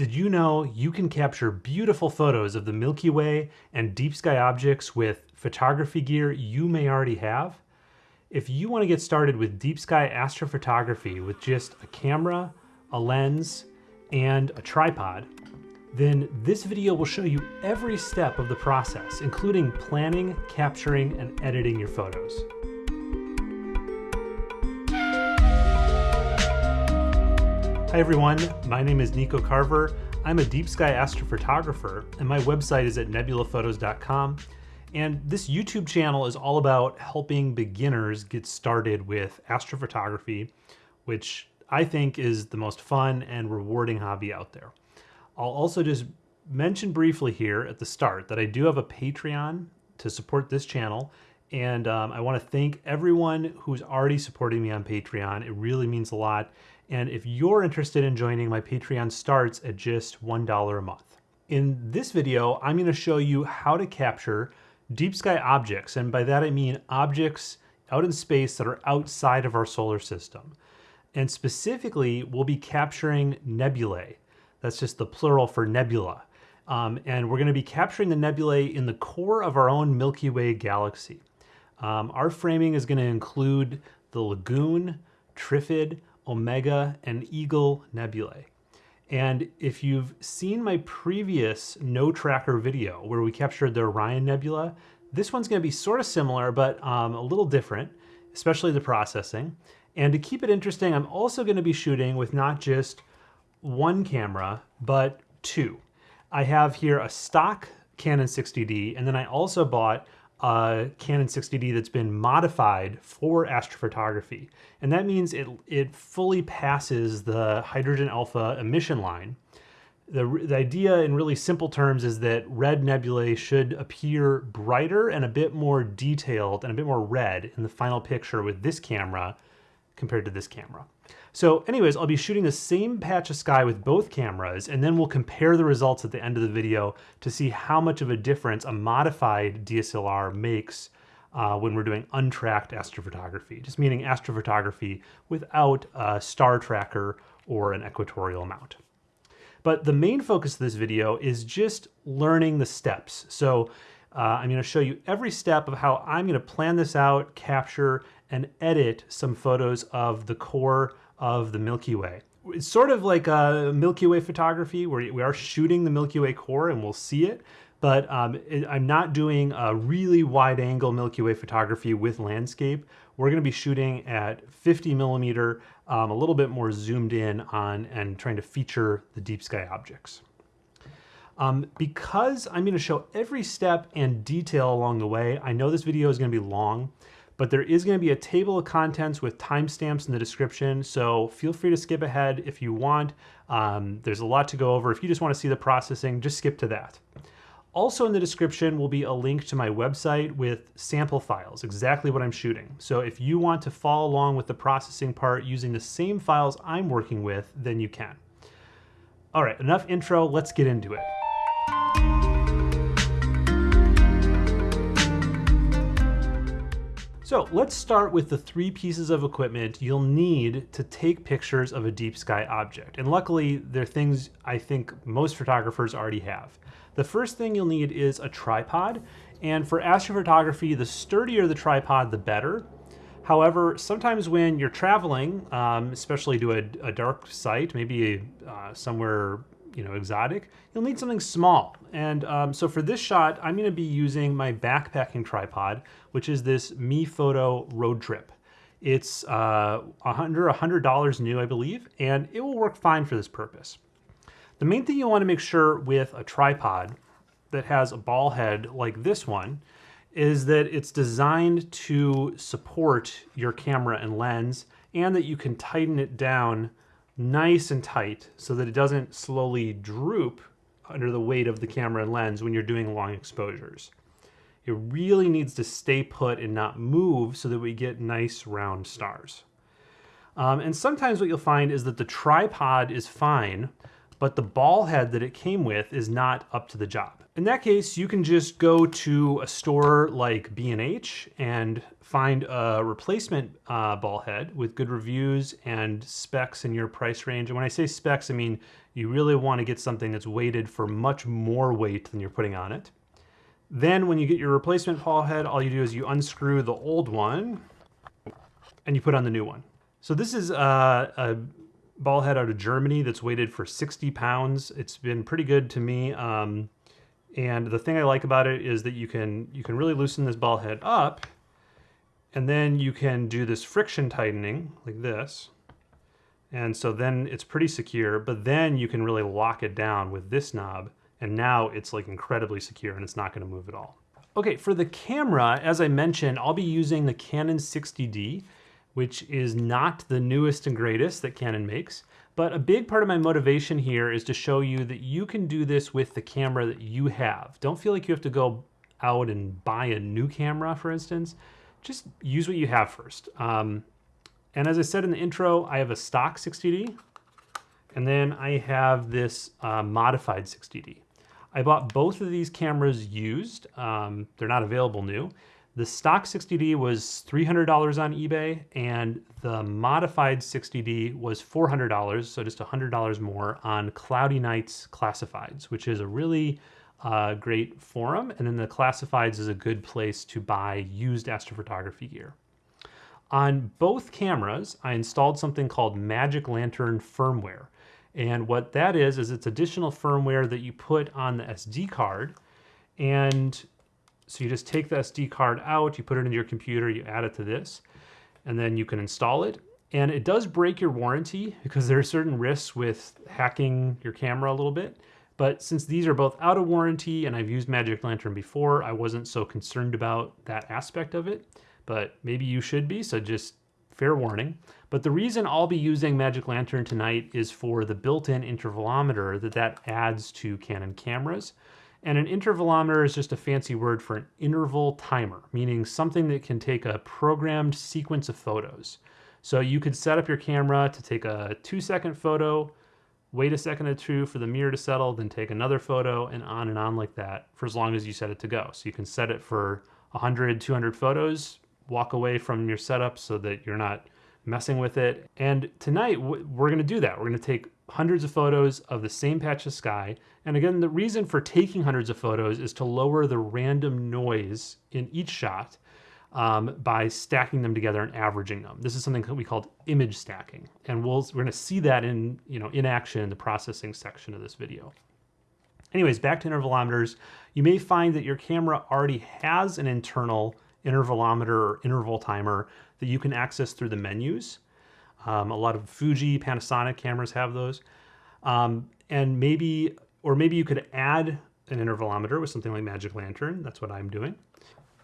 Did you know you can capture beautiful photos of the Milky Way and deep sky objects with photography gear you may already have? If you want to get started with deep sky astrophotography with just a camera, a lens, and a tripod, then this video will show you every step of the process, including planning, capturing, and editing your photos. Hi everyone, my name is Nico Carver. I'm a deep sky astrophotographer and my website is at nebulaphotos.com. And this YouTube channel is all about helping beginners get started with astrophotography, which I think is the most fun and rewarding hobby out there. I'll also just mention briefly here at the start that I do have a Patreon to support this channel. And um, I want to thank everyone who's already supporting me on Patreon. It really means a lot. And if you're interested in joining, my Patreon starts at just $1 a month. In this video, I'm gonna show you how to capture deep sky objects. And by that I mean objects out in space that are outside of our solar system. And specifically, we'll be capturing nebulae. That's just the plural for nebula. Um, and we're gonna be capturing the nebulae in the core of our own Milky Way galaxy. Um, our framing is gonna include the Lagoon, Trifid, Omega, and Eagle nebulae. And if you've seen my previous no tracker video where we captured the Orion Nebula, this one's gonna be sort of similar, but um, a little different, especially the processing. And to keep it interesting, I'm also gonna be shooting with not just one camera, but two. I have here a stock Canon 60D, and then I also bought a Canon 60D that's been modified for astrophotography. And that means it, it fully passes the hydrogen alpha emission line. The, the idea in really simple terms is that red nebulae should appear brighter and a bit more detailed and a bit more red in the final picture with this camera compared to this camera. So anyways, I'll be shooting the same patch of sky with both cameras, and then we'll compare the results at the end of the video to see how much of a difference a modified DSLR makes uh, when we're doing untracked astrophotography, just meaning astrophotography without a star tracker or an equatorial mount. But the main focus of this video is just learning the steps. So uh, I'm gonna show you every step of how I'm gonna plan this out, capture, and edit some photos of the core of the Milky Way. It's sort of like a Milky Way photography where we are shooting the Milky Way core and we'll see it, but um, it, I'm not doing a really wide angle Milky Way photography with landscape. We're gonna be shooting at 50 millimeter, um, a little bit more zoomed in on and trying to feature the deep sky objects. Um, because I'm gonna show every step and detail along the way, I know this video is gonna be long, but there is going to be a table of contents with timestamps in the description, so feel free to skip ahead if you want. Um, there's a lot to go over. If you just want to see the processing, just skip to that. Also in the description will be a link to my website with sample files, exactly what I'm shooting. So if you want to follow along with the processing part using the same files I'm working with, then you can. All right, enough intro, let's get into it. So let's start with the three pieces of equipment you'll need to take pictures of a deep sky object. And luckily, they're things I think most photographers already have. The first thing you'll need is a tripod. And for astrophotography, the sturdier the tripod, the better. However, sometimes when you're traveling, um, especially to a, a, dark site, maybe uh, somewhere you know, exotic, you'll need something small. And um, so for this shot, I'm gonna be using my backpacking tripod, which is this MeFOTO Road Trip. It's uh, under $100 new, I believe, and it will work fine for this purpose. The main thing you wanna make sure with a tripod that has a ball head like this one is that it's designed to support your camera and lens and that you can tighten it down nice and tight so that it doesn't slowly droop under the weight of the camera and lens when you're doing long exposures. It really needs to stay put and not move so that we get nice round stars. Um, and sometimes what you'll find is that the tripod is fine, but the ball head that it came with is not up to the job. In that case, you can just go to a store like B&H and find a replacement uh, ball head with good reviews and specs in your price range. And when I say specs, I mean you really want to get something that's weighted for much more weight than you're putting on it. Then when you get your replacement ball head, all you do is you unscrew the old one and you put on the new one. So this is uh, a ball head out of Germany that's weighted for 60 pounds. It's been pretty good to me. Um, and the thing I like about it is that you can you can really loosen this ball head up and then you can do this friction tightening like this. And so then it's pretty secure, but then you can really lock it down with this knob. And now it's like incredibly secure and it's not gonna move at all. Okay, for the camera, as I mentioned, I'll be using the Canon 60D, which is not the newest and greatest that Canon makes. But a big part of my motivation here is to show you that you can do this with the camera that you have. Don't feel like you have to go out and buy a new camera, for instance. Just use what you have first. Um, and as I said in the intro, I have a stock 60D, and then I have this uh, modified 60D. I bought both of these cameras used. Um, they're not available new. The stock 60D was $300 on eBay and the modified 60D was $400, so just $100 more on Cloudy Nights Classifieds, which is a really uh, great forum. And then the Classifieds is a good place to buy used astrophotography gear. On both cameras, I installed something called Magic Lantern firmware. And what that is, is it's additional firmware that you put on the SD card and so you just take the SD card out, you put it into your computer, you add it to this, and then you can install it. And it does break your warranty because there are certain risks with hacking your camera a little bit. But since these are both out of warranty and I've used Magic Lantern before, I wasn't so concerned about that aspect of it. But maybe you should be, so just fair warning. But the reason I'll be using Magic Lantern tonight is for the built-in intervalometer that that adds to Canon cameras. And an intervalometer is just a fancy word for an interval timer, meaning something that can take a programmed sequence of photos. So you could set up your camera to take a two second photo, wait a second or two for the mirror to settle, then take another photo and on and on like that for as long as you set it to go. So you can set it for 100, 200 photos, walk away from your setup so that you're not messing with it. And tonight we're gonna do that. We're gonna take hundreds of photos of the same patch of sky. And again, the reason for taking hundreds of photos is to lower the random noise in each shot um, by stacking them together and averaging them. This is something that we call image stacking. And we'll, we're gonna see that in, you know, in action in the processing section of this video. Anyways, back to intervalometers. You may find that your camera already has an internal intervalometer or interval timer that you can access through the menus. Um, a lot of Fuji, Panasonic cameras have those. Um, and maybe, or maybe you could add an intervalometer with something like Magic Lantern. That's what I'm doing.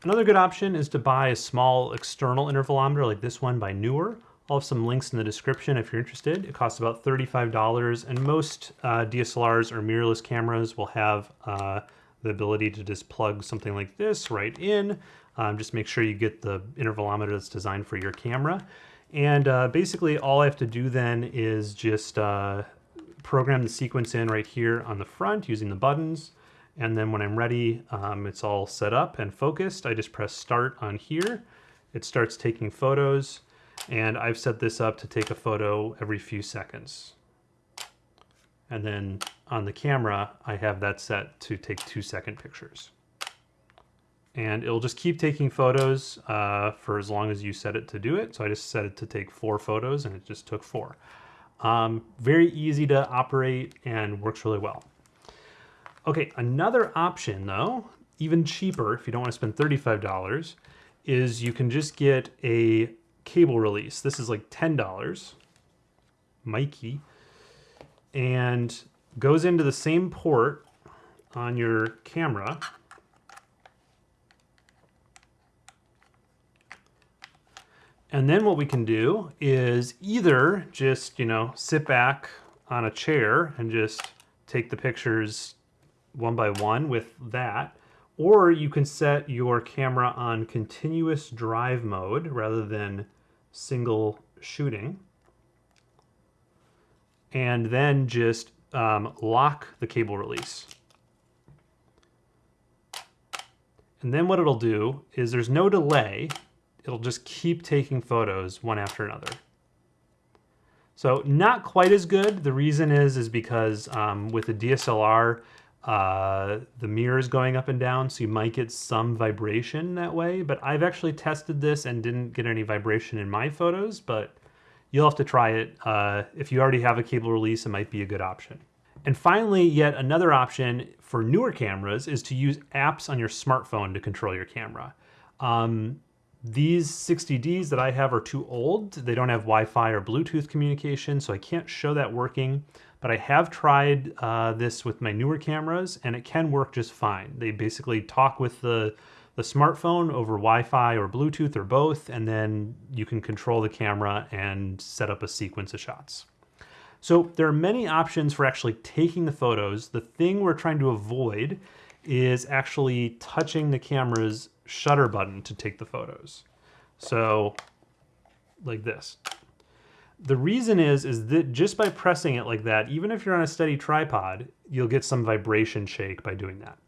Another good option is to buy a small external intervalometer like this one by Neewer. I'll have some links in the description if you're interested. It costs about $35 and most uh, DSLRs or mirrorless cameras will have uh, the ability to just plug something like this right in. Um, just make sure you get the intervalometer that's designed for your camera. And uh, basically all I have to do then is just uh, program the sequence in right here on the front using the buttons. And then when I'm ready, um, it's all set up and focused. I just press start on here. It starts taking photos and I've set this up to take a photo every few seconds. And then on the camera, I have that set to take two second pictures and it'll just keep taking photos uh, for as long as you set it to do it. So I just set it to take four photos and it just took four. Um, very easy to operate and works really well. Okay, another option though, even cheaper if you don't want to spend $35, is you can just get a cable release. This is like $10, Mikey, and goes into the same port on your camera And then what we can do is either just, you know, sit back on a chair and just take the pictures one by one with that, or you can set your camera on continuous drive mode rather than single shooting. And then just um, lock the cable release. And then what it'll do is there's no delay. It'll just keep taking photos one after another. So not quite as good. The reason is, is because um, with the DSLR, uh, the mirror is going up and down, so you might get some vibration that way. But I've actually tested this and didn't get any vibration in my photos, but you'll have to try it. Uh, if you already have a cable release, it might be a good option. And finally, yet another option for newer cameras is to use apps on your smartphone to control your camera. Um, these 60Ds that I have are too old. They don't have Wi-Fi or Bluetooth communication, so I can't show that working. But I have tried uh, this with my newer cameras, and it can work just fine. They basically talk with the, the smartphone over Wi-Fi or Bluetooth or both, and then you can control the camera and set up a sequence of shots. So there are many options for actually taking the photos. The thing we're trying to avoid is actually touching the camera's shutter button to take the photos. So like this. The reason is, is that just by pressing it like that, even if you're on a steady tripod, you'll get some vibration shake by doing that.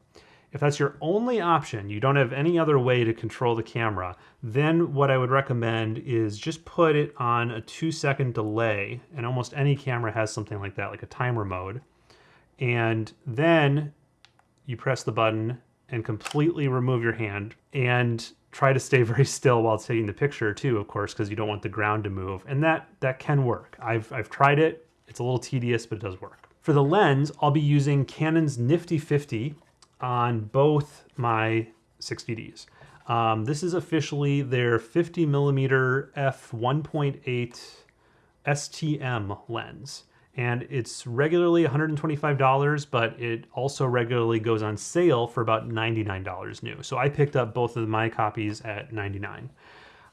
If that's your only option, you don't have any other way to control the camera, then what I would recommend is just put it on a two second delay, and almost any camera has something like that, like a timer mode. And then you press the button and completely remove your hand and try to stay very still while taking the picture too, of course, because you don't want the ground to move. And that, that can work. I've, I've tried it. It's a little tedious, but it does work. For the lens, I'll be using Canon's Nifty 50 on both my 60Ds. Um, this is officially their 50 millimeter f 1.8 STM lens. And it's regularly $125, but it also regularly goes on sale for about $99 new. So I picked up both of my copies at 99.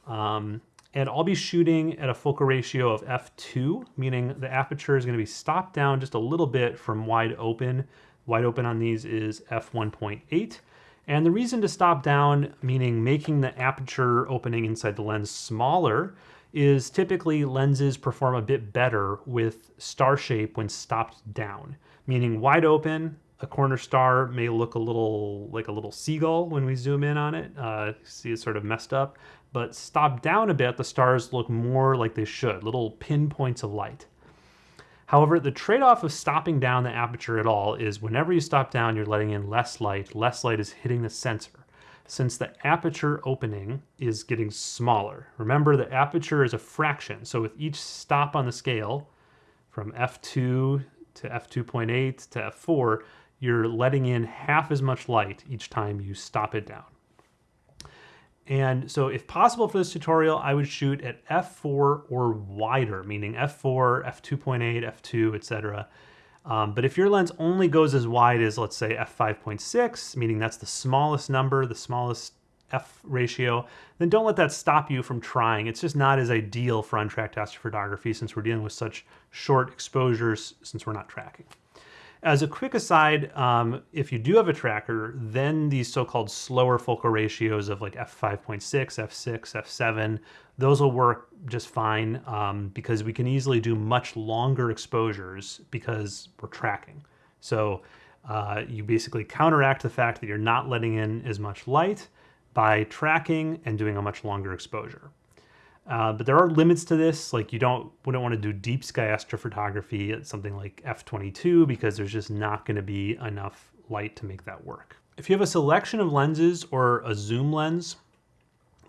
Um, and I'll be shooting at a focal ratio of f2, meaning the aperture is going to be stopped down just a little bit from wide open Wide open on these is f1.8. And the reason to stop down, meaning making the aperture opening inside the lens smaller, is typically lenses perform a bit better with star shape when stopped down. Meaning wide open, a corner star may look a little like a little seagull when we zoom in on it. Uh, see it's sort of messed up. But stopped down a bit, the stars look more like they should, little pinpoints of light. However, the trade-off of stopping down the aperture at all is whenever you stop down, you're letting in less light, less light is hitting the sensor. Since the aperture opening is getting smaller. Remember, the aperture is a fraction, so with each stop on the scale, from f2 to f2.8 to f4, you're letting in half as much light each time you stop it down. And so if possible for this tutorial, I would shoot at f4 or wider, meaning f4, f2.8, f2, etc. Um, but if your lens only goes as wide as, let's say, f5.6, meaning that's the smallest number, the smallest f ratio, then don't let that stop you from trying. It's just not as ideal for untracked astrophotography since we're dealing with such short exposures since we're not tracking. As a quick aside, um, if you do have a tracker, then these so-called slower focal ratios of like f5.6, f6, f7, those will work just fine um, because we can easily do much longer exposures because we're tracking. So uh, you basically counteract the fact that you're not letting in as much light by tracking and doing a much longer exposure. Uh, but there are limits to this. Like you don't wouldn't want to do deep sky astrophotography at something like f22 because there's just not going to be enough light to make that work. If you have a selection of lenses or a zoom lens,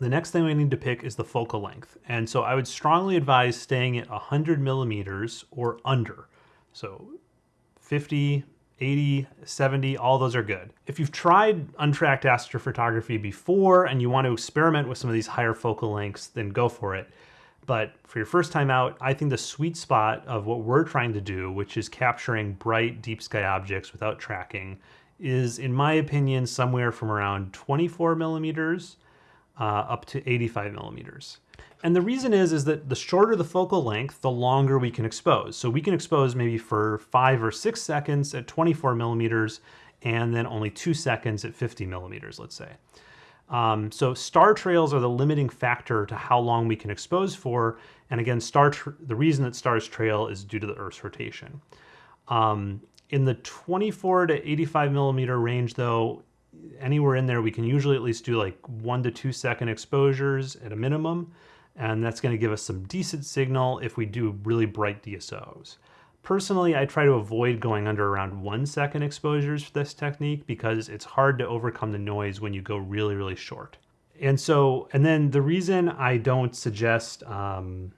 the next thing we need to pick is the focal length. And so I would strongly advise staying at 100 millimeters or under. So 50, 80, 70, all those are good. If you've tried untracked astrophotography before and you want to experiment with some of these higher focal lengths, then go for it. But for your first time out, I think the sweet spot of what we're trying to do, which is capturing bright deep sky objects without tracking, is in my opinion somewhere from around 24 millimeters uh, up to 85 millimeters. And the reason is, is that the shorter the focal length, the longer we can expose. So we can expose maybe for five or six seconds at 24 millimeters and then only two seconds at 50 millimeters, let's say. Um, so star trails are the limiting factor to how long we can expose for. And again, star the reason that stars trail is due to the Earth's rotation. Um, in the 24 to 85 millimeter range, though, anywhere in there, we can usually at least do like one to two second exposures at a minimum. And that's going to give us some decent signal if we do really bright DSOs. Personally, I try to avoid going under around one second exposures for this technique because it's hard to overcome the noise when you go really, really short. And so, and then the reason I don't suggest um,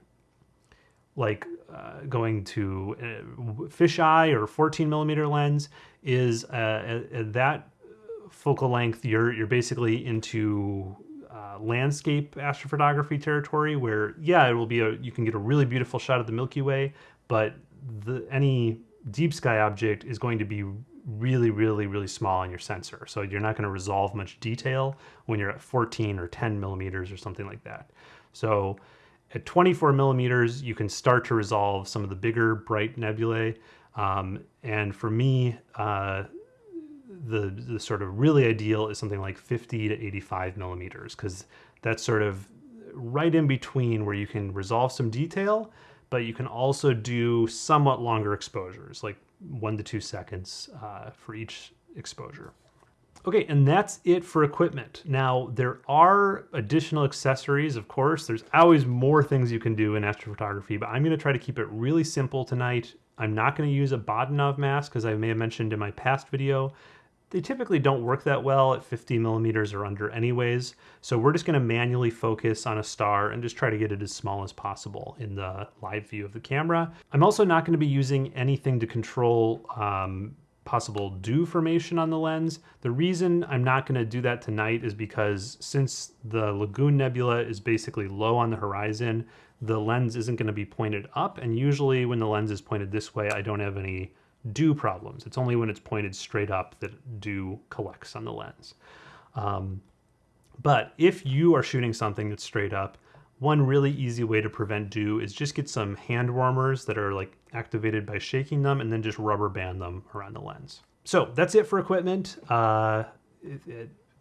like uh, going to uh, fisheye or 14 millimeter lens is uh, at, that focal length, you're, you're basically into uh, landscape astrophotography territory where, yeah, it will be a, you can get a really beautiful shot of the Milky Way, but the, any deep sky object is going to be really, really, really small on your sensor. So you're not going to resolve much detail when you're at 14 or 10 millimeters or something like that. So at 24 millimeters, you can start to resolve some of the bigger bright nebulae. Um, and for me, uh, the, the sort of really ideal is something like 50 to 85 millimeters because that's sort of right in between where you can resolve some detail but you can also do somewhat longer exposures, like one to two seconds uh, for each exposure. Okay, and that's it for equipment. Now, there are additional accessories, of course. There's always more things you can do in astrophotography, but I'm gonna try to keep it really simple tonight. I'm not gonna use a Bahtinov mask, as I may have mentioned in my past video. They typically don't work that well at 50 millimeters or under anyways, so we're just gonna manually focus on a star and just try to get it as small as possible in the live view of the camera. I'm also not gonna be using anything to control um, possible dew formation on the lens. The reason I'm not gonna do that tonight is because since the Lagoon Nebula is basically low on the horizon, the lens isn't gonna be pointed up, and usually when the lens is pointed this way, I don't have any dew problems. It's only when it's pointed straight up that dew collects on the lens. Um, but if you are shooting something that's straight up, one really easy way to prevent dew is just get some hand warmers that are like activated by shaking them and then just rubber band them around the lens. So that's it for equipment. Uh,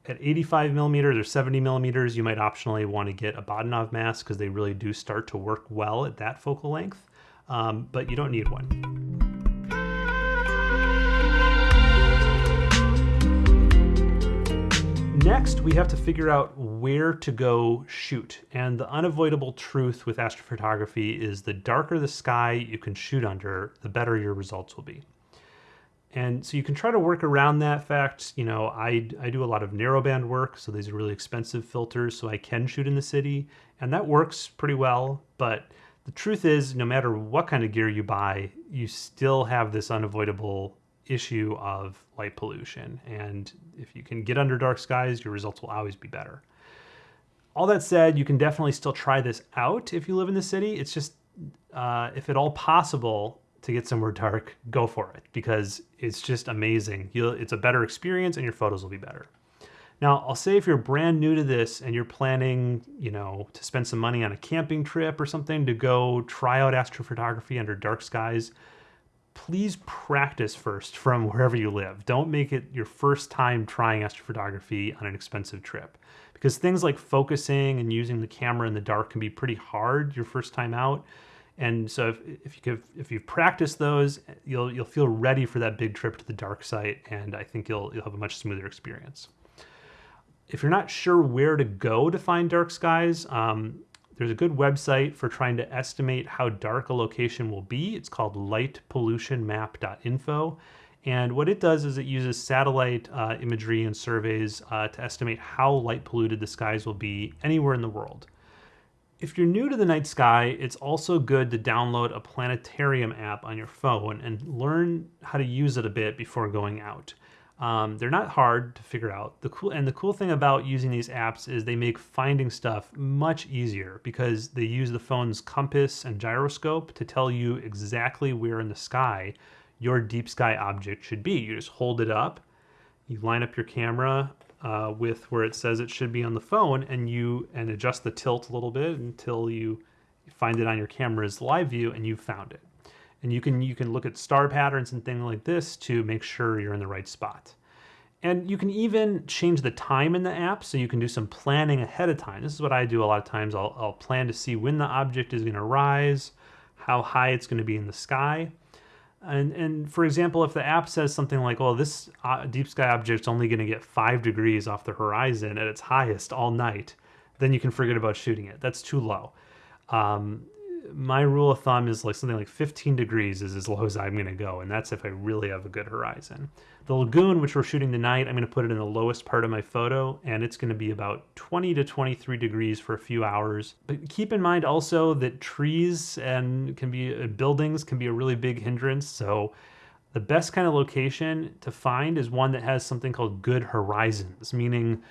at 85 millimeters or 70 millimeters, you might optionally want to get a Bahtinov mask because they really do start to work well at that focal length, um, but you don't need one. Next, we have to figure out where to go shoot. And the unavoidable truth with astrophotography is the darker the sky you can shoot under, the better your results will be. And so you can try to work around that fact. You know, I, I do a lot of narrowband work, so these are really expensive filters, so I can shoot in the city, and that works pretty well. But the truth is, no matter what kind of gear you buy, you still have this unavoidable issue of light pollution. And if you can get under dark skies, your results will always be better. All that said, you can definitely still try this out if you live in the city. It's just, uh, if at all possible, to get somewhere dark, go for it because it's just amazing. You'll, it's a better experience and your photos will be better. Now, I'll say if you're brand new to this and you're planning, you know, to spend some money on a camping trip or something to go try out astrophotography under dark skies, please practice first from wherever you live. Don't make it your first time trying astrophotography on an expensive trip because things like focusing and using the camera in the dark can be pretty hard your first time out. And so if, if you could, if you've practiced those, you'll you'll feel ready for that big trip to the dark site, and I think you'll you'll have a much smoother experience. If you're not sure where to go to find dark skies, um, there's a good website for trying to estimate how dark a location will be. It's called lightpollutionmap.info. And what it does is it uses satellite uh, imagery and surveys uh, to estimate how light polluted the skies will be anywhere in the world. If you're new to the night sky, it's also good to download a planetarium app on your phone and learn how to use it a bit before going out. Um, they're not hard to figure out. The cool and the cool thing about using these apps is they make finding stuff much easier because they use the phone's compass and gyroscope to tell you exactly where in the sky your deep sky object should be. You just hold it up, you line up your camera uh, with where it says it should be on the phone, and you and adjust the tilt a little bit until you find it on your camera's live view, and you've found it and you can you can look at star patterns and things like this to make sure you're in the right spot. And you can even change the time in the app so you can do some planning ahead of time. This is what I do a lot of times. I'll, I'll plan to see when the object is going to rise, how high it's going to be in the sky. And, and for example, if the app says something like, well, this uh, deep sky object's only going to get five degrees off the horizon at its highest all night, then you can forget about shooting it. That's too low. Um, my rule of thumb is like something like 15 degrees is as low as I'm going to go, and that's if I really have a good horizon. The lagoon, which we're shooting tonight, I'm going to put it in the lowest part of my photo, and it's going to be about 20 to 23 degrees for a few hours. But keep in mind also that trees and can be uh, buildings can be a really big hindrance. So the best kind of location to find is one that has something called good horizons, meaning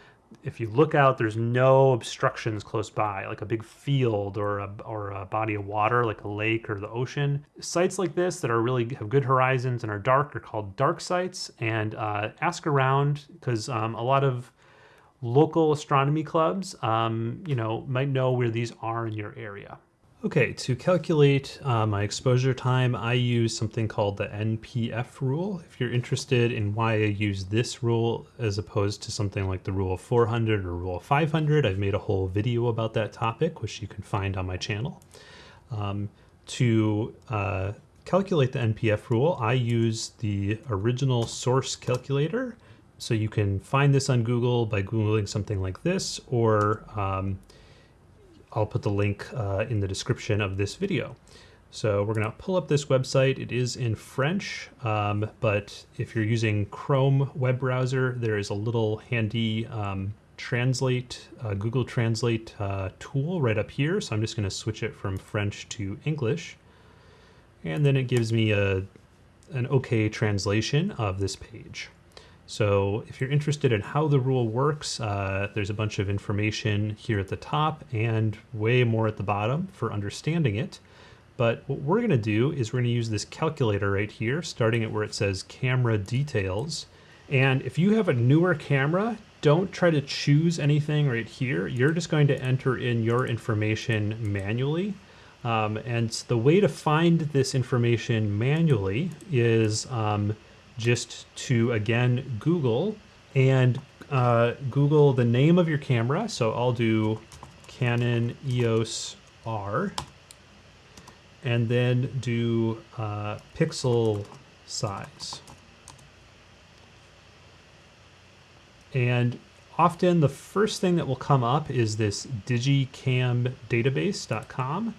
if you look out, there's no obstructions close by, like a big field or a, or a body of water, like a lake or the ocean. Sites like this that are really have good horizons and are dark are called dark sites. And uh, ask around because um, a lot of local astronomy clubs, um, you know, might know where these are in your area. Okay, to calculate uh, my exposure time, I use something called the NPF rule. If you're interested in why I use this rule as opposed to something like the rule of 400 or rule of 500, I've made a whole video about that topic, which you can find on my channel. Um, to uh, calculate the NPF rule, I use the original source calculator. So you can find this on Google by Googling something like this, or um, I'll put the link uh, in the description of this video. So we're going to pull up this website. It is in French, um, but if you're using Chrome web browser, there is a little handy um, translate, uh, Google Translate uh, tool right up here. So I'm just going to switch it from French to English. And then it gives me a, an okay translation of this page. So if you're interested in how the rule works, uh, there's a bunch of information here at the top and way more at the bottom for understanding it. But what we're going to do is we're going to use this calculator right here, starting at where it says camera details. And if you have a newer camera, don't try to choose anything right here. You're just going to enter in your information manually. Um, and the way to find this information manually is um, just to, again, Google and uh, Google the name of your camera. So I'll do Canon EOS R and then do uh, pixel size. And often the first thing that will come up is this digicamdatabase.com.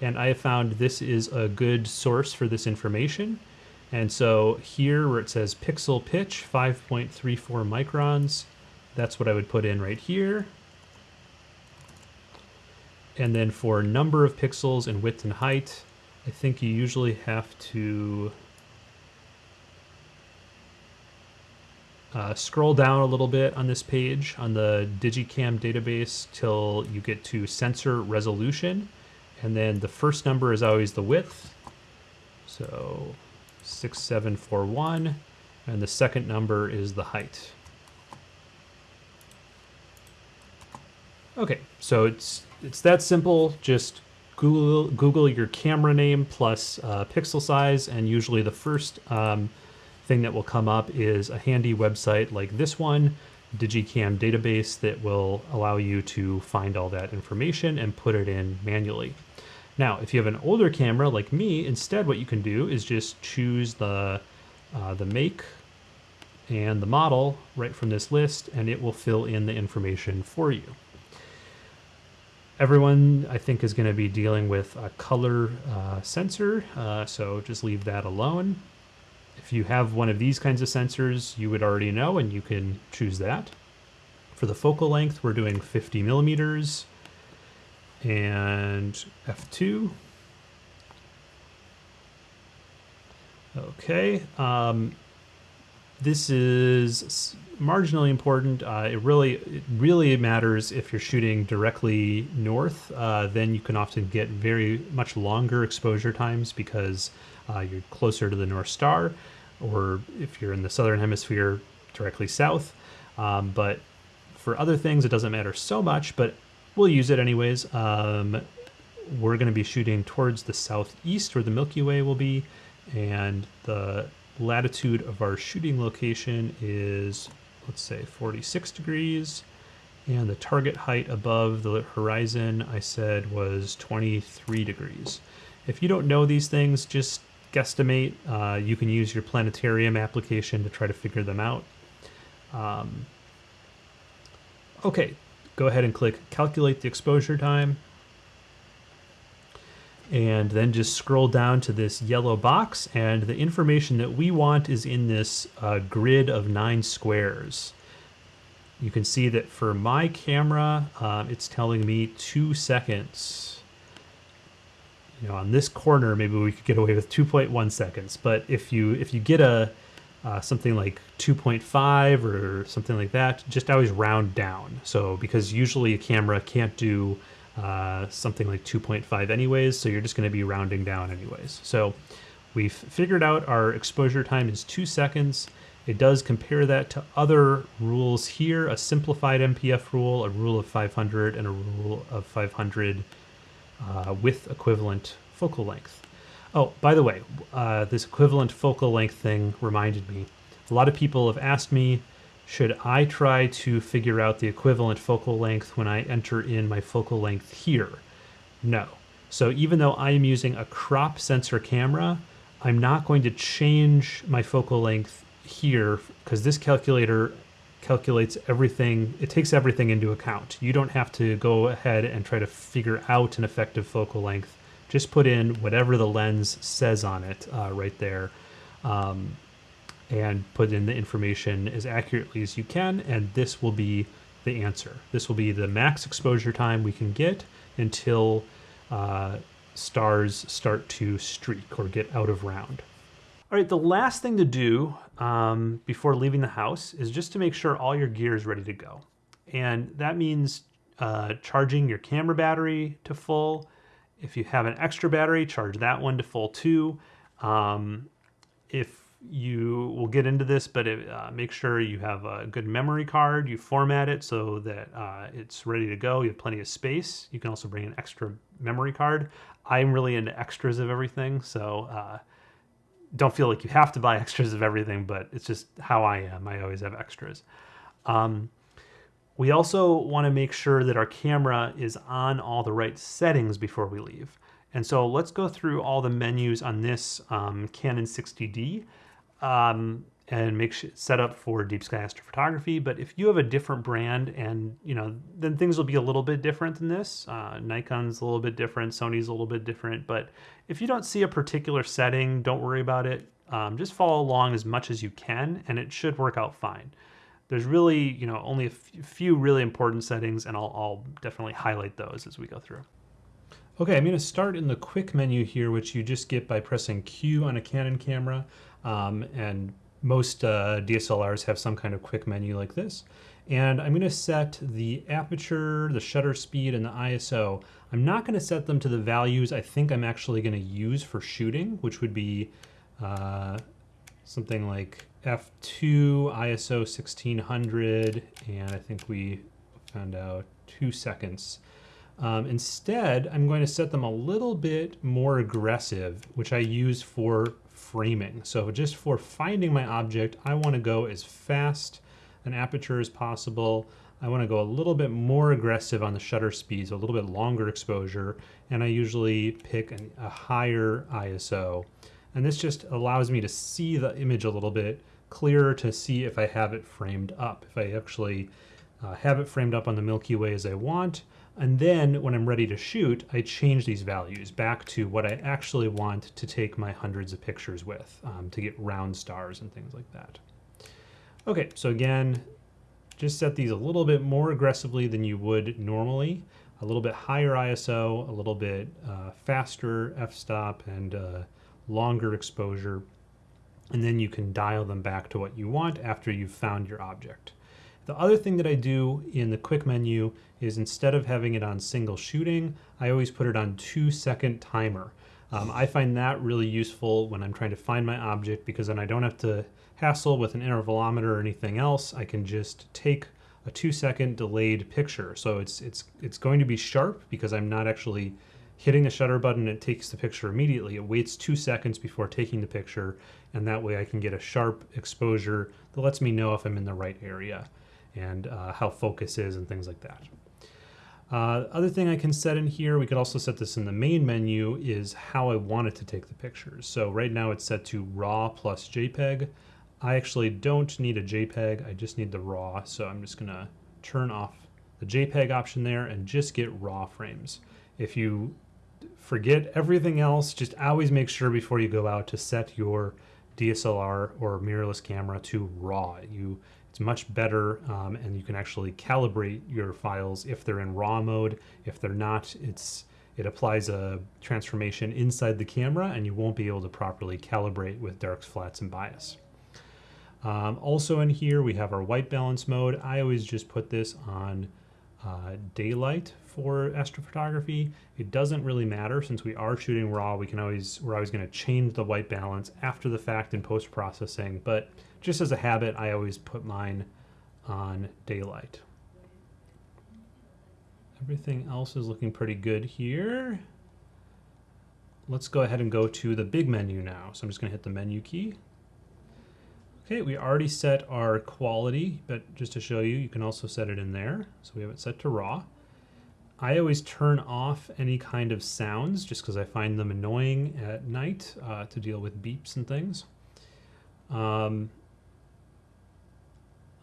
And I have found this is a good source for this information. And so here where it says pixel pitch, 5.34 microns, that's what I would put in right here. And then for number of pixels and width and height, I think you usually have to uh, scroll down a little bit on this page on the Digicam database till you get to sensor resolution. And then the first number is always the width. So 6741, and the second number is the height. Okay, so it's it's that simple. Just Google Google your camera name plus uh, pixel size, and usually the first um, thing that will come up is a handy website like this one, Digicam database, that will allow you to find all that information and put it in manually. Now, if you have an older camera like me, instead what you can do is just choose the, uh, the make and the model right from this list, and it will fill in the information for you. Everyone, I think, is going to be dealing with a color uh, sensor, uh, so just leave that alone. If you have one of these kinds of sensors, you would already know, and you can choose that. For the focal length, we're doing 50 millimeters and F2. Okay, um, this is marginally important. Uh, it really, it really matters if you're shooting directly north. Uh, then you can often get very much longer exposure times because uh, you're closer to the North Star, or if you're in the southern hemisphere, directly south. Um, but for other things, it doesn't matter so much. But we'll use it anyways. Um, we're going to be shooting towards the southeast where the Milky Way will be, and the latitude of our shooting location is, let's say, 46 degrees, and the target height above the horizon I said was 23 degrees. If you don't know these things, just guesstimate. Uh, you can use your planetarium application to try to figure them out. Um, okay, go ahead and click calculate the exposure time. And then just scroll down to this yellow box and the information that we want is in this uh, grid of nine squares. You can see that for my camera, um, it's telling me two seconds. You know, on this corner, maybe we could get away with 2.1 seconds. But if you if you get a uh, something like 2.5 or something like that, just always round down. So because usually a camera can't do uh, something like 2.5 anyways, so you're just going to be rounding down anyways. So we've figured out our exposure time is two seconds. It does compare that to other rules here, a simplified NPF rule, a rule of 500, and a rule of 500 uh, with equivalent focal length. Oh, by the way, uh, this equivalent focal length thing reminded me. A lot of people have asked me, should I try to figure out the equivalent focal length when I enter in my focal length here? No. So even though I am using a crop sensor camera, I'm not going to change my focal length here because this calculator calculates everything, it takes everything into account. You don't have to go ahead and try to figure out an effective focal length. Just put in whatever the lens says on it uh, right there um, and put in the information as accurately as you can, and this will be the answer. This will be the max exposure time we can get until uh, stars start to streak or get out of round. All right, the last thing to do um, before leaving the house is just to make sure all your gear is ready to go. And that means uh, charging your camera battery to full. If you have an extra battery, charge that one to full too. Um, if you will get into this, but it, uh, make sure you have a good memory card. You format it so that uh, it's ready to go. You have plenty of space. You can also bring an extra memory card. I'm really into extras of everything, so uh, don't feel like you have to buy extras of everything, but it's just how I am. I always have extras. Um, we also want to make sure that our camera is on all the right settings before we leave. And so let's go through all the menus on this um, Canon 60D. Um, and make sure set up for deep sky astrophotography. But if you have a different brand and, you know, then things will be a little bit different than this. Uh, Nikon's a little bit different, Sony's a little bit different. But if you don't see a particular setting, don't worry about it. Um, just follow along as much as you can and it should work out fine. There's really, you know, only a few really important settings and I'll, I'll definitely highlight those as we go through. Okay, I'm going to start in the quick menu here, which you just get by pressing Q on a Canon camera. Um, and most uh, DSLRs have some kind of quick menu like this. And I'm going to set the aperture, the shutter speed, and the ISO. I'm not going to set them to the values I think I'm actually going to use for shooting, which would be uh, something like f2, ISO 1600, and I think we found out two seconds. Um, instead, I'm going to set them a little bit more aggressive, which I use for framing. So just for finding my object, I want to go as fast an aperture as possible. I want to go a little bit more aggressive on the shutter speeds, a little bit longer exposure, and I usually pick an, a higher ISO. And this just allows me to see the image a little bit clearer to see if I have it framed up. If I actually uh, have it framed up on the Milky Way as I want, and then when I'm ready to shoot, I change these values back to what I actually want to take my hundreds of pictures with um, to get round stars and things like that. Okay, so again, just set these a little bit more aggressively than you would normally. A little bit higher ISO, a little bit uh, faster f-stop, and uh, longer exposure. And then you can dial them back to what you want after you've found your object. The other thing that I do in the quick menu is instead of having it on single shooting, I always put it on two second timer. Um, I find that really useful when I'm trying to find my object because then I don't have to hassle with an intervalometer or anything else. I can just take a two second delayed picture. So it's, it's, it's going to be sharp because I'm not actually hitting the shutter button, it takes the picture immediately. It waits two seconds before taking the picture, and that way I can get a sharp exposure that lets me know if I'm in the right area and uh, how focus is and things like that. Uh, other thing I can set in here, we could also set this in the main menu, is how I want it to take the pictures. So right now it's set to RAW plus JPEG. I actually don't need a JPEG, I just need the RAW, so I'm just gonna turn off the JPEG option there and just get RAW frames. If you forget everything else, just always make sure before you go out to set your DSLR or mirrorless camera to RAW. You it's much better um, and you can actually calibrate your files if they're in RAW mode. If they're not, it's it applies a transformation inside the camera and you won't be able to properly calibrate with darks, flats, and bias. Um, also in here, we have our white balance mode. I always just put this on uh, daylight for astrophotography. It doesn't really matter since we are shooting raw. We can always we're always going to change the white balance after the fact in post processing. But just as a habit, I always put mine on daylight. Everything else is looking pretty good here. Let's go ahead and go to the big menu now. So I'm just going to hit the menu key. Okay, we already set our quality, but just to show you, you can also set it in there. So we have it set to raw. I always turn off any kind of sounds just because I find them annoying at night uh, to deal with beeps and things. Um,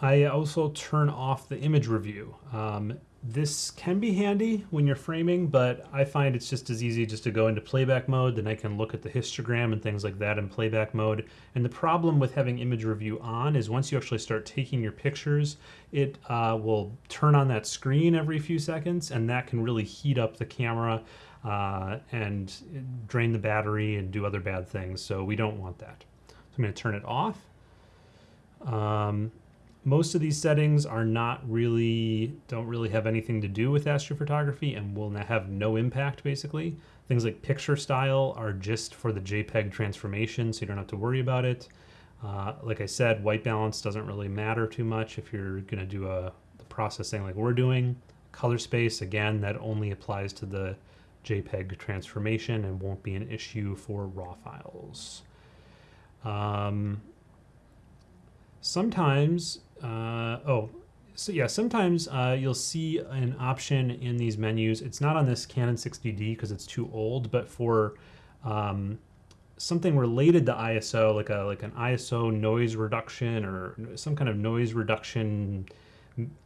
I also turn off the image review. Um, this can be handy when you're framing, but I find it's just as easy just to go into playback mode, then I can look at the histogram and things like that in playback mode. And the problem with having image review on is once you actually start taking your pictures, it uh, will turn on that screen every few seconds, and that can really heat up the camera uh, and drain the battery and do other bad things. So we don't want that. So I'm going to turn it off. Um, most of these settings are not really, don't really have anything to do with astrophotography and will have no impact basically. Things like picture style are just for the JPEG transformation, so you don't have to worry about it. Uh, like I said, white balance doesn't really matter too much if you're gonna do a the processing like we're doing. Color space, again, that only applies to the JPEG transformation and won't be an issue for RAW files. Um, sometimes uh, oh, so yeah, sometimes uh, you'll see an option in these menus. It's not on this Canon 60D because it's too old, but for um, something related to ISO, like a like an ISO noise reduction or some kind of noise reduction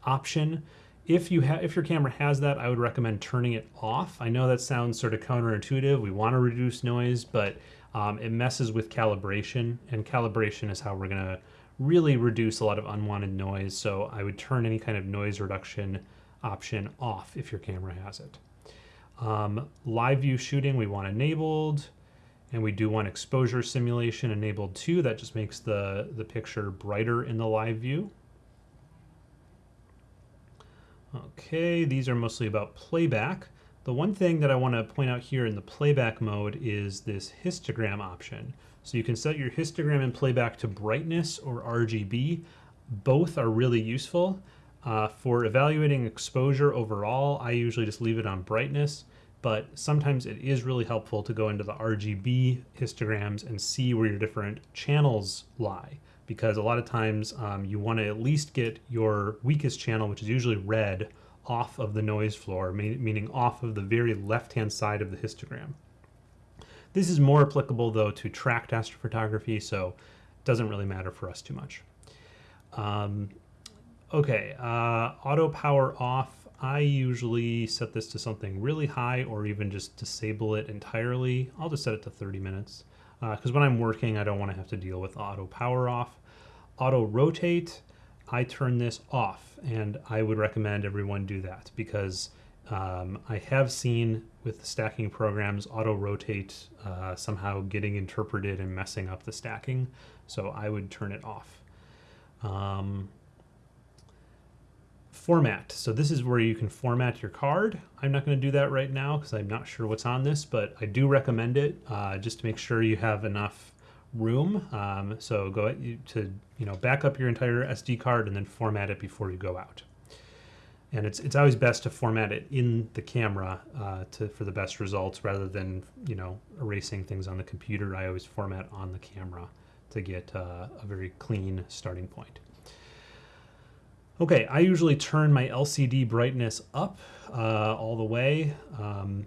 option. If you have if your camera has that, I would recommend turning it off. I know that sounds sort of counterintuitive. We want to reduce noise, but um, it messes with calibration, and calibration is how we're gonna really reduce a lot of unwanted noise. So I would turn any kind of noise reduction option off if your camera has it. Um, live view shooting we want enabled and we do want exposure simulation enabled too. That just makes the, the picture brighter in the live view. Okay, these are mostly about playback. The one thing that I want to point out here in the playback mode is this histogram option. So you can set your histogram and playback to brightness or RGB. Both are really useful. Uh, for evaluating exposure overall, I usually just leave it on brightness, but sometimes it is really helpful to go into the RGB histograms and see where your different channels lie. Because a lot of times um, you want to at least get your weakest channel, which is usually red, off of the noise floor, meaning off of the very left-hand side of the histogram. This is more applicable though to tracked astrophotography, so it doesn't really matter for us too much. Um, okay, uh, auto power off. I usually set this to something really high or even just disable it entirely. I'll just set it to 30 minutes because uh, when I'm working, I don't want to have to deal with auto power off. Auto rotate, I turn this off and I would recommend everyone do that because um, I have seen with the stacking programs auto rotate uh, somehow getting interpreted and messing up the stacking. So I would turn it off. Um, format. So this is where you can format your card. I'm not going to do that right now because I'm not sure what's on this, but I do recommend it uh, just to make sure you have enough room. Um, so go to you know back up your entire SD card and then format it before you go out and it's it's always best to format it in the camera uh, to for the best results rather than you know erasing things on the computer. I always format on the camera to get uh, a very clean starting point. Okay, I usually turn my LCD brightness up uh, all the way. Um,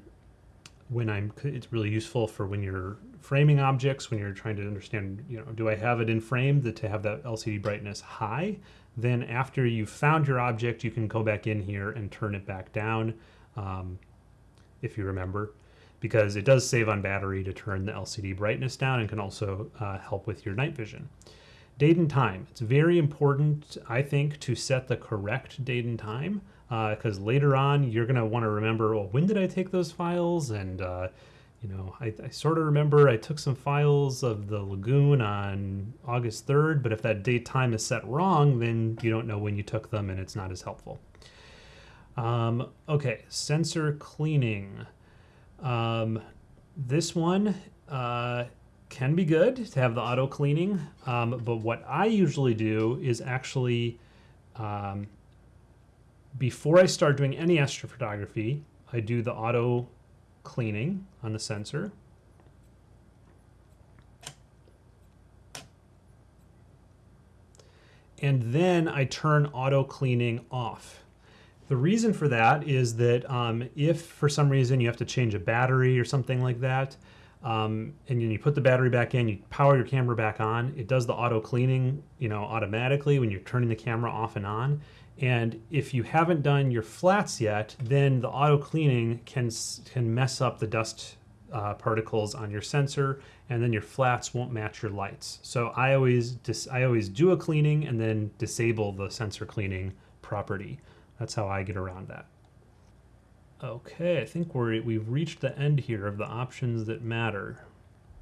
when I'm, it's really useful for when you're framing objects, when you're trying to understand, you know, do I have it in frame that to have that LCD brightness high? Then after you've found your object, you can go back in here and turn it back down, um, if you remember, because it does save on battery to turn the LCD brightness down and can also uh, help with your night vision. Date and time. It's very important, I think, to set the correct date and time because uh, later on you're going to want to remember, well, when did I take those files? And, uh, you know, I, I sort of remember I took some files of the lagoon on August 3rd, but if that date time is set wrong, then you don't know when you took them and it's not as helpful. Um, okay, sensor cleaning. Um, this one, uh, can be good to have the auto cleaning, um, but what I usually do is actually, um, before I start doing any astrophotography, I do the auto cleaning on the sensor. And then I turn auto cleaning off. The reason for that is that um, if for some reason you have to change a battery or something like that, um, and then you put the battery back in, you power your camera back on. It does the auto cleaning, you know, automatically when you're turning the camera off and on. And if you haven't done your flats yet, then the auto cleaning can can mess up the dust uh, particles on your sensor, and then your flats won't match your lights. So I always I always do a cleaning and then disable the sensor cleaning property. That's how I get around that. Okay, I think we're, we've reached the end here of the options that matter.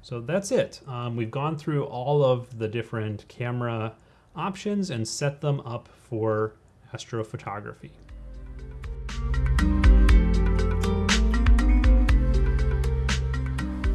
So that's it. Um, we've gone through all of the different camera options and set them up for astrophotography.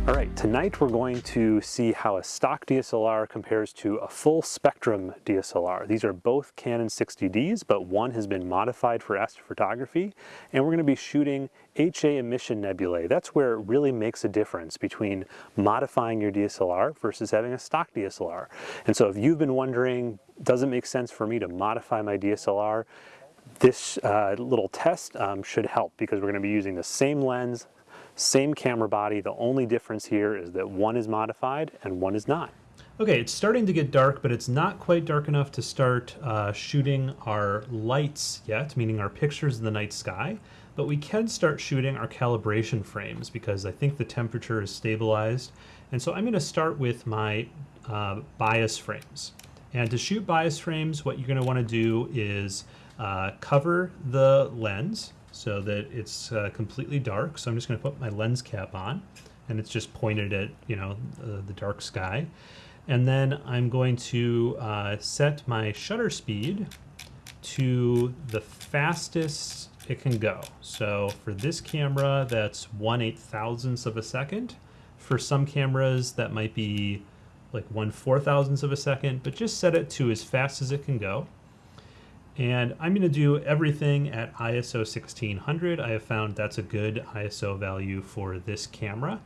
All right, tonight we're going to see how a stock DSLR compares to a full spectrum DSLR. These are both Canon 60Ds, but one has been modified for astrophotography, and we're gonna be shooting HA emission nebulae. That's where it really makes a difference between modifying your DSLR versus having a stock DSLR. And so if you've been wondering, does it make sense for me to modify my DSLR? This uh, little test um, should help because we're gonna be using the same lens, same camera body, the only difference here is that one is modified and one is not. Okay, it's starting to get dark, but it's not quite dark enough to start uh, shooting our lights yet, meaning our pictures in the night sky. But we can start shooting our calibration frames because I think the temperature is stabilized. And so I'm going to start with my uh, bias frames. And to shoot bias frames, what you're going to want to do is uh, cover the lens so that it's uh, completely dark. So I'm just going to put my lens cap on and it's just pointed at, you know, uh, the dark sky. And then I'm going to uh, set my shutter speed to the fastest it can go. So for this camera, that's 1 8 thousandths of a second. For some cameras, that might be like 1 4 thousandths of a second, but just set it to as fast as it can go. And I'm going to do everything at ISO 1600. I have found that's a good ISO value for this camera.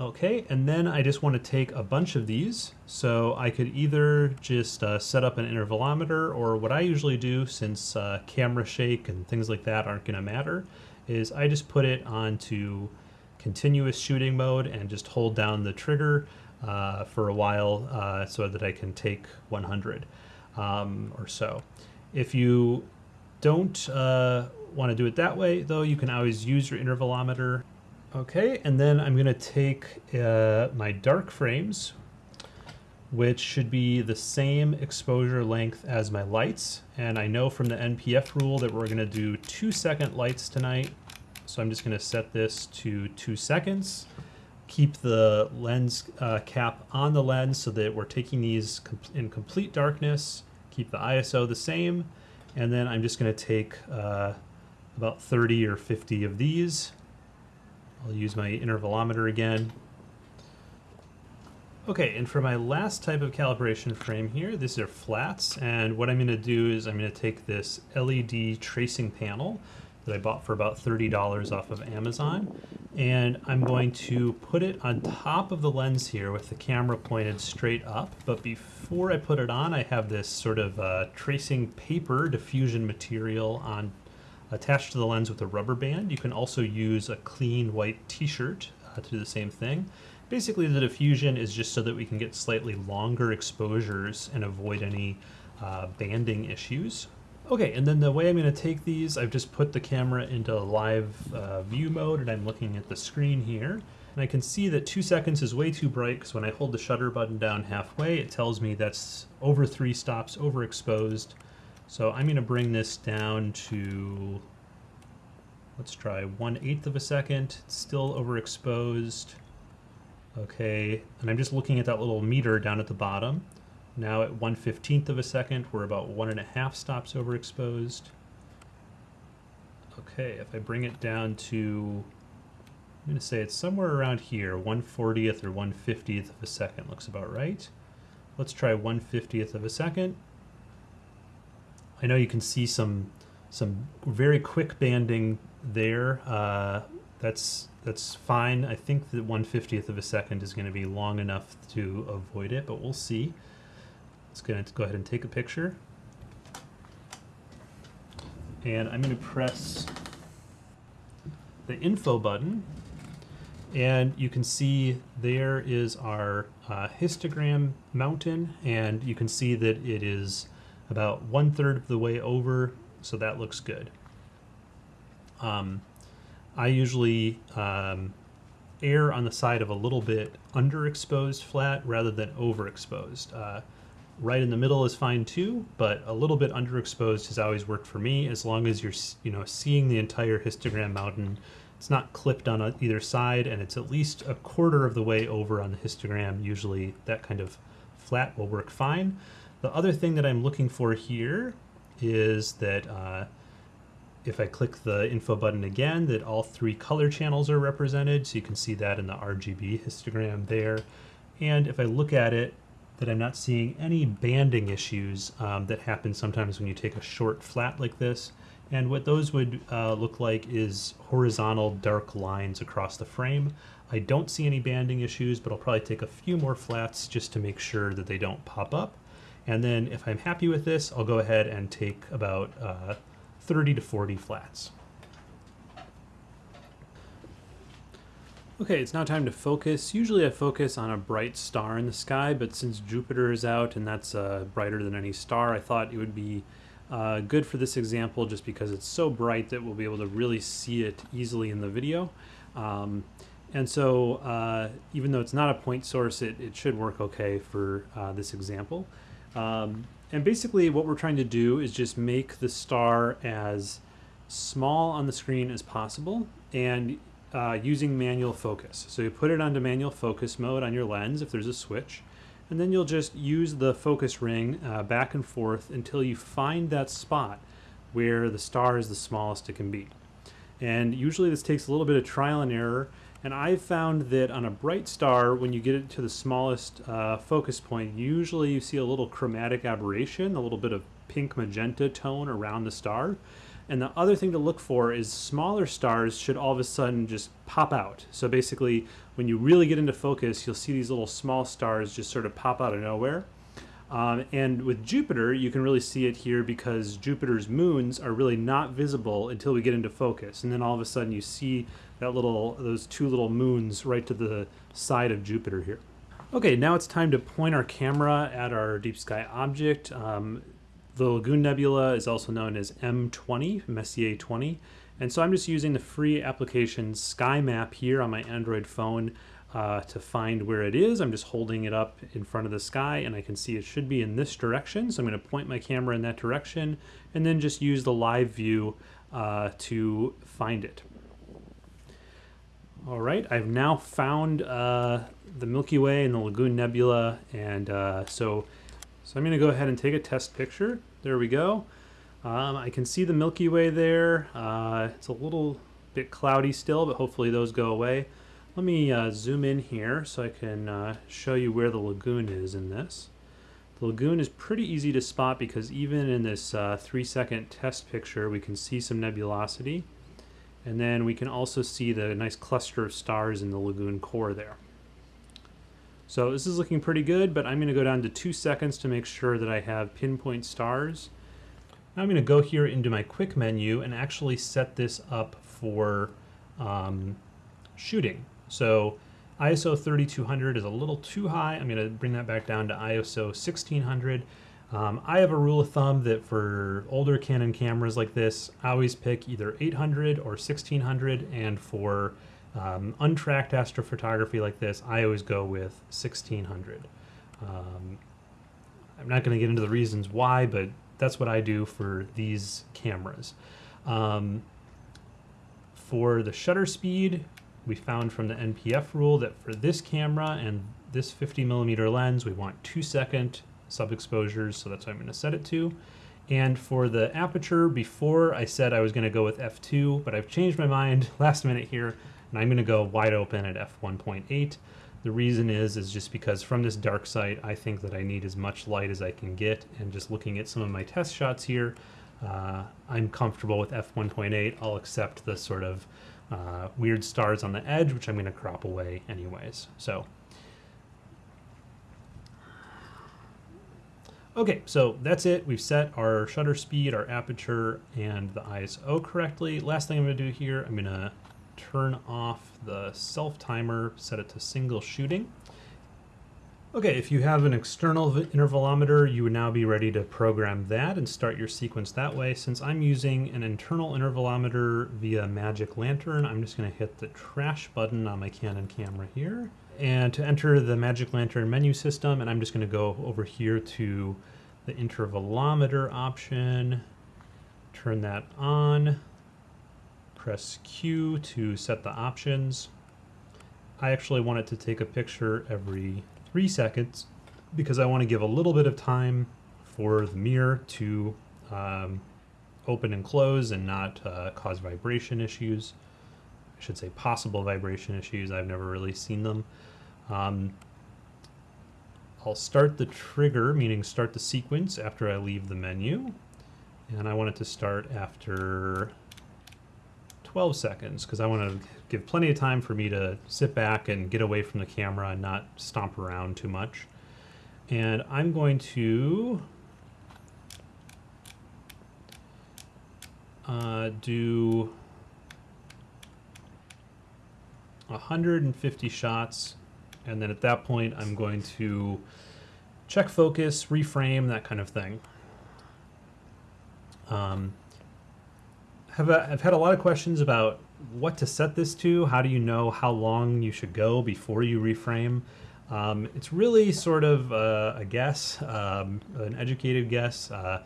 Okay, and then I just want to take a bunch of these. So I could either just uh, set up an intervalometer or what I usually do since uh, camera shake and things like that aren't going to matter is I just put it onto continuous shooting mode and just hold down the trigger uh, for a while uh, so that I can take 100 um, or so. If you don't uh, want to do it that way, though, you can always use your intervalometer. Okay, and then I'm going to take uh, my dark frames, which should be the same exposure length as my lights. And I know from the NPF rule that we're going to do two second lights tonight. So I'm just going to set this to two seconds keep the lens uh, cap on the lens so that we're taking these com in complete darkness, keep the ISO the same, and then I'm just going to take uh, about 30 or 50 of these. I'll use my intervalometer again. Okay, and for my last type of calibration frame here, these are flats, and what I'm going to do is I'm going to take this LED tracing panel that I bought for about $30 off of Amazon. And I'm going to put it on top of the lens here with the camera pointed straight up. But before I put it on, I have this sort of uh, tracing paper diffusion material on attached to the lens with a rubber band. You can also use a clean white t-shirt uh, to do the same thing. Basically the diffusion is just so that we can get slightly longer exposures and avoid any uh, banding issues. Okay, and then the way I'm going to take these, I've just put the camera into live uh, view mode and I'm looking at the screen here. And I can see that two seconds is way too bright because when I hold the shutter button down halfway, it tells me that's over three stops overexposed. So I'm going to bring this down to, let's try one eighth of a second. It's still overexposed. Okay, and I'm just looking at that little meter down at the bottom. Now at 1 15th of a second, we're about one and a half stops overexposed. Okay, if I bring it down to, I'm going to say it's somewhere around here, 1 40th or 1 50th of a second looks about right. Let's try 1 50th of a second. I know you can see some some very quick banding there. Uh, that's that's fine. I think that 1 50th of a second is going to be long enough to avoid it, but we'll see. Let's go ahead and take a picture. And I'm going to press the info button and you can see there is our uh, histogram mountain and you can see that it is about one third of the way over so that looks good. Um, I usually um, err on the side of a little bit underexposed flat rather than overexposed. Uh, right in the middle is fine too, but a little bit underexposed has always worked for me as long as you're you know seeing the entire histogram mountain. It's not clipped on either side and it's at least a quarter of the way over on the histogram. Usually that kind of flat will work fine. The other thing that I'm looking for here is that uh, if I click the info button again, that all three color channels are represented. So you can see that in the RGB histogram there. And if I look at it, that I'm not seeing any banding issues um, that happen sometimes when you take a short flat like this. And what those would uh, look like is horizontal dark lines across the frame. I don't see any banding issues, but I'll probably take a few more flats just to make sure that they don't pop up. And then if I'm happy with this, I'll go ahead and take about uh, 30 to 40 flats. Okay, it's now time to focus. Usually I focus on a bright star in the sky, but since Jupiter is out and that's uh, brighter than any star, I thought it would be uh, good for this example just because it's so bright that we'll be able to really see it easily in the video. Um, and so uh, even though it's not a point source, it, it should work okay for uh, this example. Um, and basically what we're trying to do is just make the star as small on the screen as possible and uh, using manual focus. So you put it onto manual focus mode on your lens if there's a switch, and then you'll just use the focus ring uh, back and forth until you find that spot where the star is the smallest it can be. And usually this takes a little bit of trial and error, and I've found that on a bright star, when you get it to the smallest uh, focus point, usually you see a little chromatic aberration, a little bit of pink magenta tone around the star. And the other thing to look for is smaller stars should all of a sudden just pop out. So basically, when you really get into focus, you'll see these little small stars just sort of pop out of nowhere. Um, and with Jupiter, you can really see it here because Jupiter's moons are really not visible until we get into focus. And then all of a sudden you see that little, those two little moons right to the side of Jupiter here. Okay, now it's time to point our camera at our deep sky object. Um, the Lagoon Nebula is also known as M20, Messier 20. And so I'm just using the free application Sky Map here on my Android phone uh, to find where it is. I'm just holding it up in front of the sky and I can see it should be in this direction. So I'm going to point my camera in that direction and then just use the live view uh, to find it. All right, I've now found uh, the Milky Way and the Lagoon Nebula and uh, so, so I'm going to go ahead and take a test picture. There we go. Um, I can see the Milky Way there. Uh, it's a little bit cloudy still, but hopefully those go away. Let me uh, zoom in here so I can uh, show you where the lagoon is in this. The lagoon is pretty easy to spot because even in this uh, three second test picture we can see some nebulosity. And then we can also see the nice cluster of stars in the lagoon core there. So this is looking pretty good, but I'm going to go down to two seconds to make sure that I have pinpoint stars. Now I'm going to go here into my quick menu and actually set this up for um, shooting. So ISO 3200 is a little too high. I'm going to bring that back down to ISO 1600. Um, I have a rule of thumb that for older Canon cameras like this, I always pick either 800 or 1600, and for um, untracked astrophotography like this, I always go with 1600. Um, I'm not going to get into the reasons why, but that's what I do for these cameras. Um, for the shutter speed, we found from the NPF rule that for this camera and this 50 millimeter lens, we want two second sub exposures, so that's what I'm going to set it to. And for the aperture, before I said I was going to go with f2, but I've changed my mind last minute here, and I'm going to go wide open at f1.8. The reason is, is just because from this dark site, I think that I need as much light as I can get, and just looking at some of my test shots here, uh, I'm comfortable with f1.8. I'll accept the sort of uh, weird stars on the edge, which I'm going to crop away anyways. So Okay, so that's it. We've set our shutter speed, our aperture, and the ISO correctly. Last thing I'm gonna do here, I'm gonna turn off the self timer, set it to single shooting. Okay, if you have an external intervalometer, you would now be ready to program that and start your sequence that way. Since I'm using an internal intervalometer via Magic Lantern, I'm just gonna hit the trash button on my Canon camera here and to enter the Magic Lantern menu system, and I'm just going to go over here to the intervalometer option, turn that on, press Q to set the options. I actually want it to take a picture every three seconds because I want to give a little bit of time for the mirror to um, open and close and not uh, cause vibration issues. I should say possible vibration issues. I've never really seen them. Um, I'll start the trigger, meaning start the sequence after I leave the menu. And I want it to start after 12 seconds because I want to give plenty of time for me to sit back and get away from the camera and not stomp around too much. And I'm going to uh, do 150 shots and then at that point, I'm going to check focus, reframe, that kind of thing. Um, have a, I've had a lot of questions about what to set this to. How do you know how long you should go before you reframe? Um, it's really sort of uh, a guess, um, an educated guess. Uh,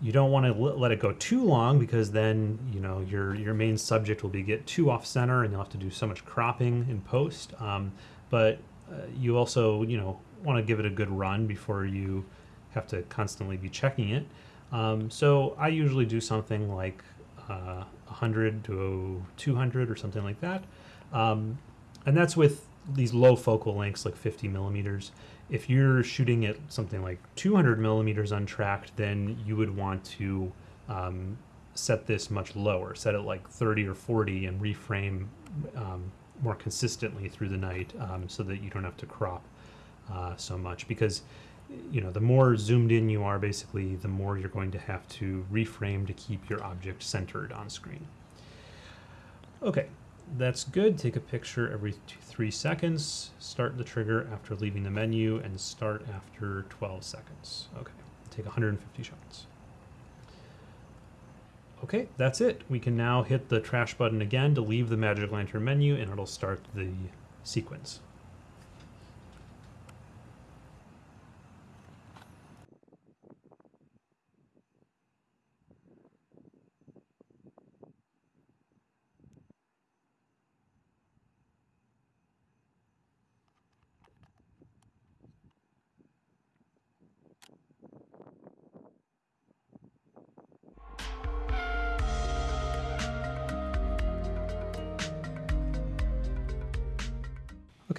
you don't want to let it go too long because then you know your your main subject will be get too off center and you'll have to do so much cropping in post. Um, but uh, you also, you know, want to give it a good run before you have to constantly be checking it. Um, so I usually do something like uh, 100 to 200 or something like that. Um, and that's with these low focal lengths like 50 millimeters. If you're shooting at something like 200 millimeters untracked, then you would want to um, set this much lower, set it like 30 or 40 and reframe um, more consistently through the night um, so that you don't have to crop uh, so much because you know the more zoomed in you are basically the more you're going to have to reframe to keep your object centered on screen. Okay that's good. Take a picture every two, three seconds. Start the trigger after leaving the menu and start after 12 seconds. Okay take 150 shots. Okay, that's it. We can now hit the trash button again to leave the Magic Lantern menu and it'll start the sequence.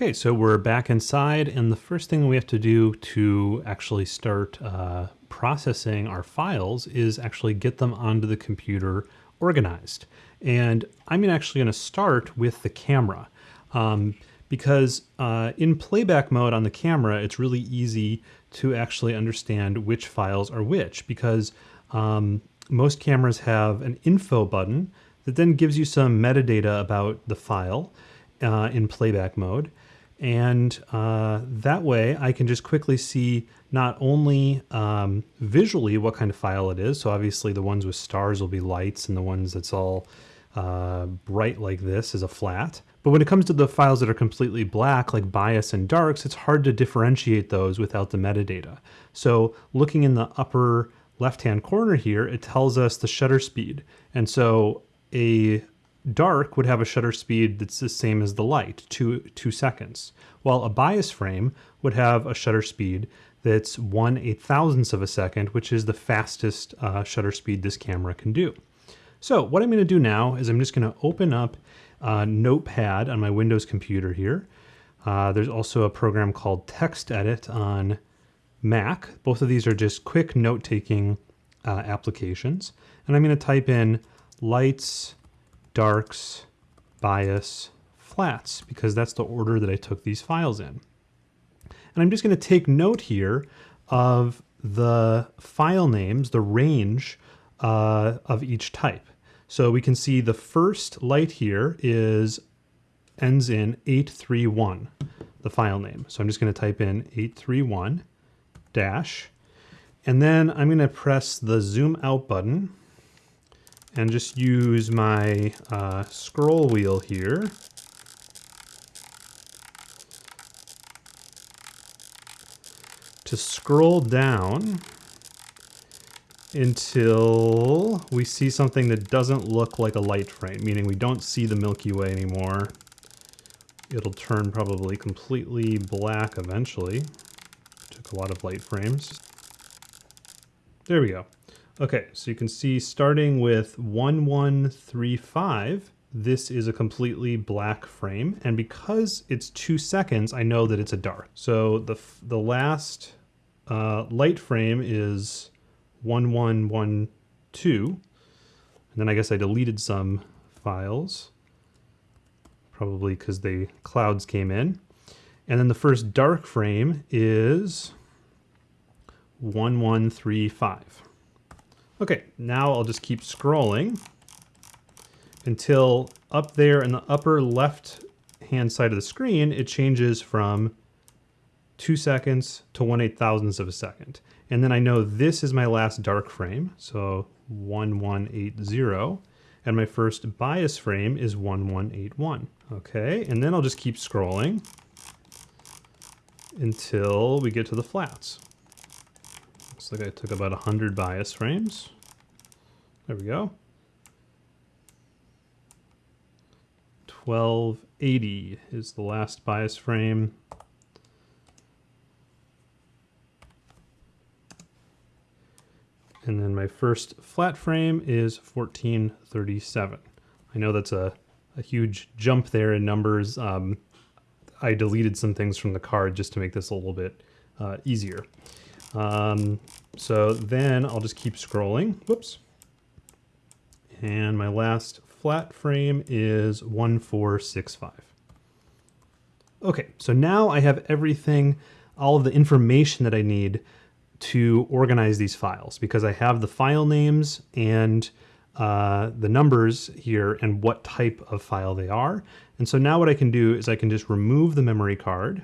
Okay, so we're back inside, and the first thing we have to do to actually start uh, processing our files is actually get them onto the computer organized. And I'm actually going to start with the camera um, because uh, in playback mode on the camera, it's really easy to actually understand which files are which because um, most cameras have an info button that then gives you some metadata about the file uh, in playback mode. And uh, that way I can just quickly see not only um, visually what kind of file it is. So obviously the ones with stars will be lights and the ones that's all uh, bright like this is a flat. But when it comes to the files that are completely black, like bias and darks, it's hard to differentiate those without the metadata. So looking in the upper left-hand corner here, it tells us the shutter speed. And so a dark would have a shutter speed that's the same as the light, two, two seconds, while a bias frame would have a shutter speed that's one eight thousandths of a second, which is the fastest uh, shutter speed this camera can do. So what I'm going to do now is I'm just going to open up uh, Notepad on my Windows computer here. Uh, there's also a program called TextEdit on Mac. Both of these are just quick note-taking uh, applications. And I'm going to type in lights, darks, bias, flats, because that's the order that I took these files in. And I'm just going to take note here of the file names, the range uh, of each type. So we can see the first light here is ends in 831, the file name. So I'm just going to type in 831 dash, and then I'm going to press the zoom out button and just use my uh, scroll wheel here to scroll down until we see something that doesn't look like a light frame, meaning we don't see the Milky Way anymore. It'll turn probably completely black eventually. Took a lot of light frames. There we go. Okay, so you can see starting with 1135, this is a completely black frame. And because it's two seconds, I know that it's a dark. So the, the last uh, light frame is 1112. And then I guess I deleted some files, probably because the clouds came in. And then the first dark frame is 1135. Okay, now I'll just keep scrolling until up there in the upper left hand side of the screen, it changes from two seconds to one eight thousandths of a second. And then I know this is my last dark frame, so 1180, and my first bias frame is 1181. Okay, and then I'll just keep scrolling until we get to the flats. Looks like I took about 100 bias frames. There we go. 1280 is the last bias frame. And then my first flat frame is 1437. I know that's a, a huge jump there in numbers. Um, I deleted some things from the card just to make this a little bit uh, easier. Um, so then I'll just keep scrolling. Whoops. And my last flat frame is 1465. Okay, so now I have everything, all of the information that I need to organize these files because I have the file names and uh, the numbers here and what type of file they are. And so now what I can do is I can just remove the memory card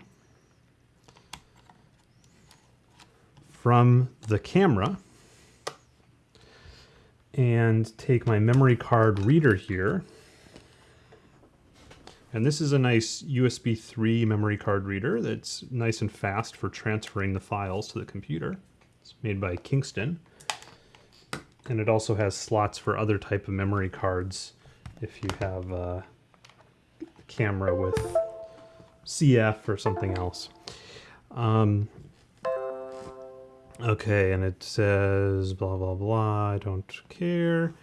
from the camera and take my memory card reader here. And this is a nice USB 3 memory card reader that's nice and fast for transferring the files to the computer. It's made by Kingston. And it also has slots for other type of memory cards if you have a camera with CF or something else. Um, okay, and it says blah, blah, blah, I don't care.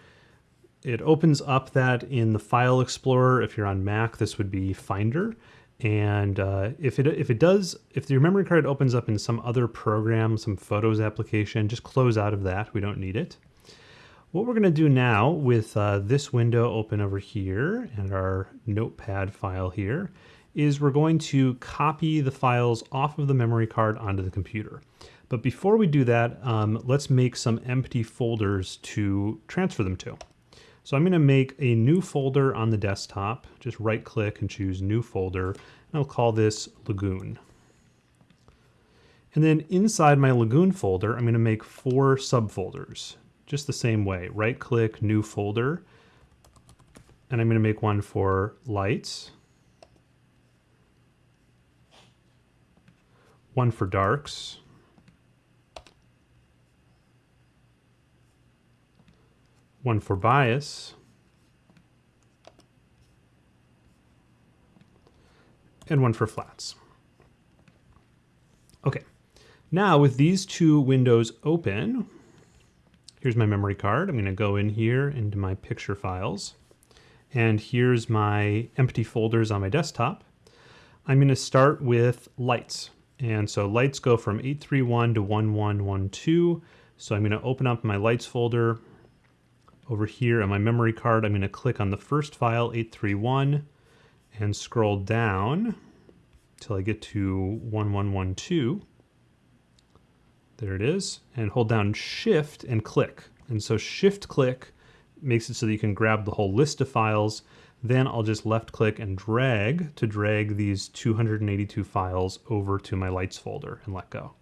It opens up that in the File Explorer. If you're on Mac, this would be Finder. And uh, if it if it does, if your memory card opens up in some other program, some Photos application, just close out of that. We don't need it. What we're going to do now with uh, this window open over here and our notepad file here is we're going to copy the files off of the memory card onto the computer. But before we do that, um, let's make some empty folders to transfer them to. So I'm going to make a new folder on the desktop. Just right click and choose new folder. And I'll call this Lagoon. And then inside my Lagoon folder, I'm going to make four subfolders just the same way. Right click, new folder, and I'm going to make one for lights, one for darks, one for bias, and one for flats. Okay, now with these two windows open, Here's my memory card. I'm going to go in here into my picture files. And here's my empty folders on my desktop. I'm going to start with lights. And so lights go from 831 to 1112. So I'm going to open up my lights folder. Over here on my memory card, I'm going to click on the first file, 831, and scroll down until I get to 1112. There it is. And hold down shift and click. And so shift click makes it so that you can grab the whole list of files. Then I'll just left click and drag to drag these 282 files over to my lights folder and let go.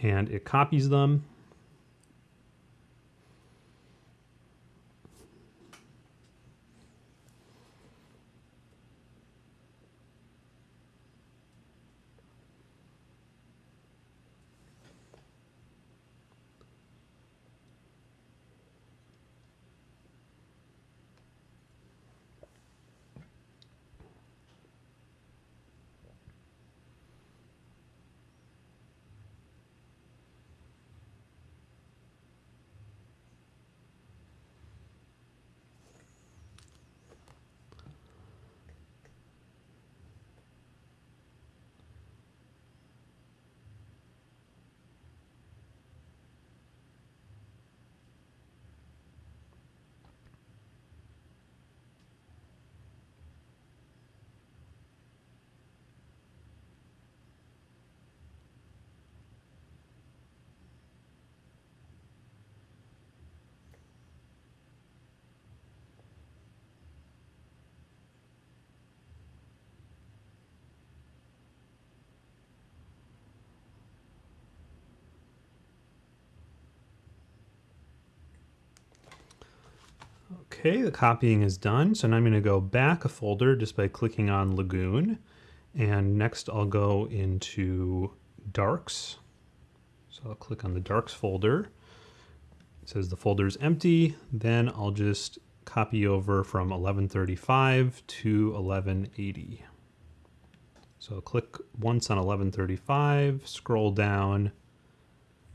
And it copies them Okay, the copying is done. So now I'm going to go back a folder just by clicking on Lagoon. And next I'll go into Darks. So I'll click on the Darks folder. It says the folder is empty. Then I'll just copy over from 1135 to 1180. So I'll click once on 1135, scroll down,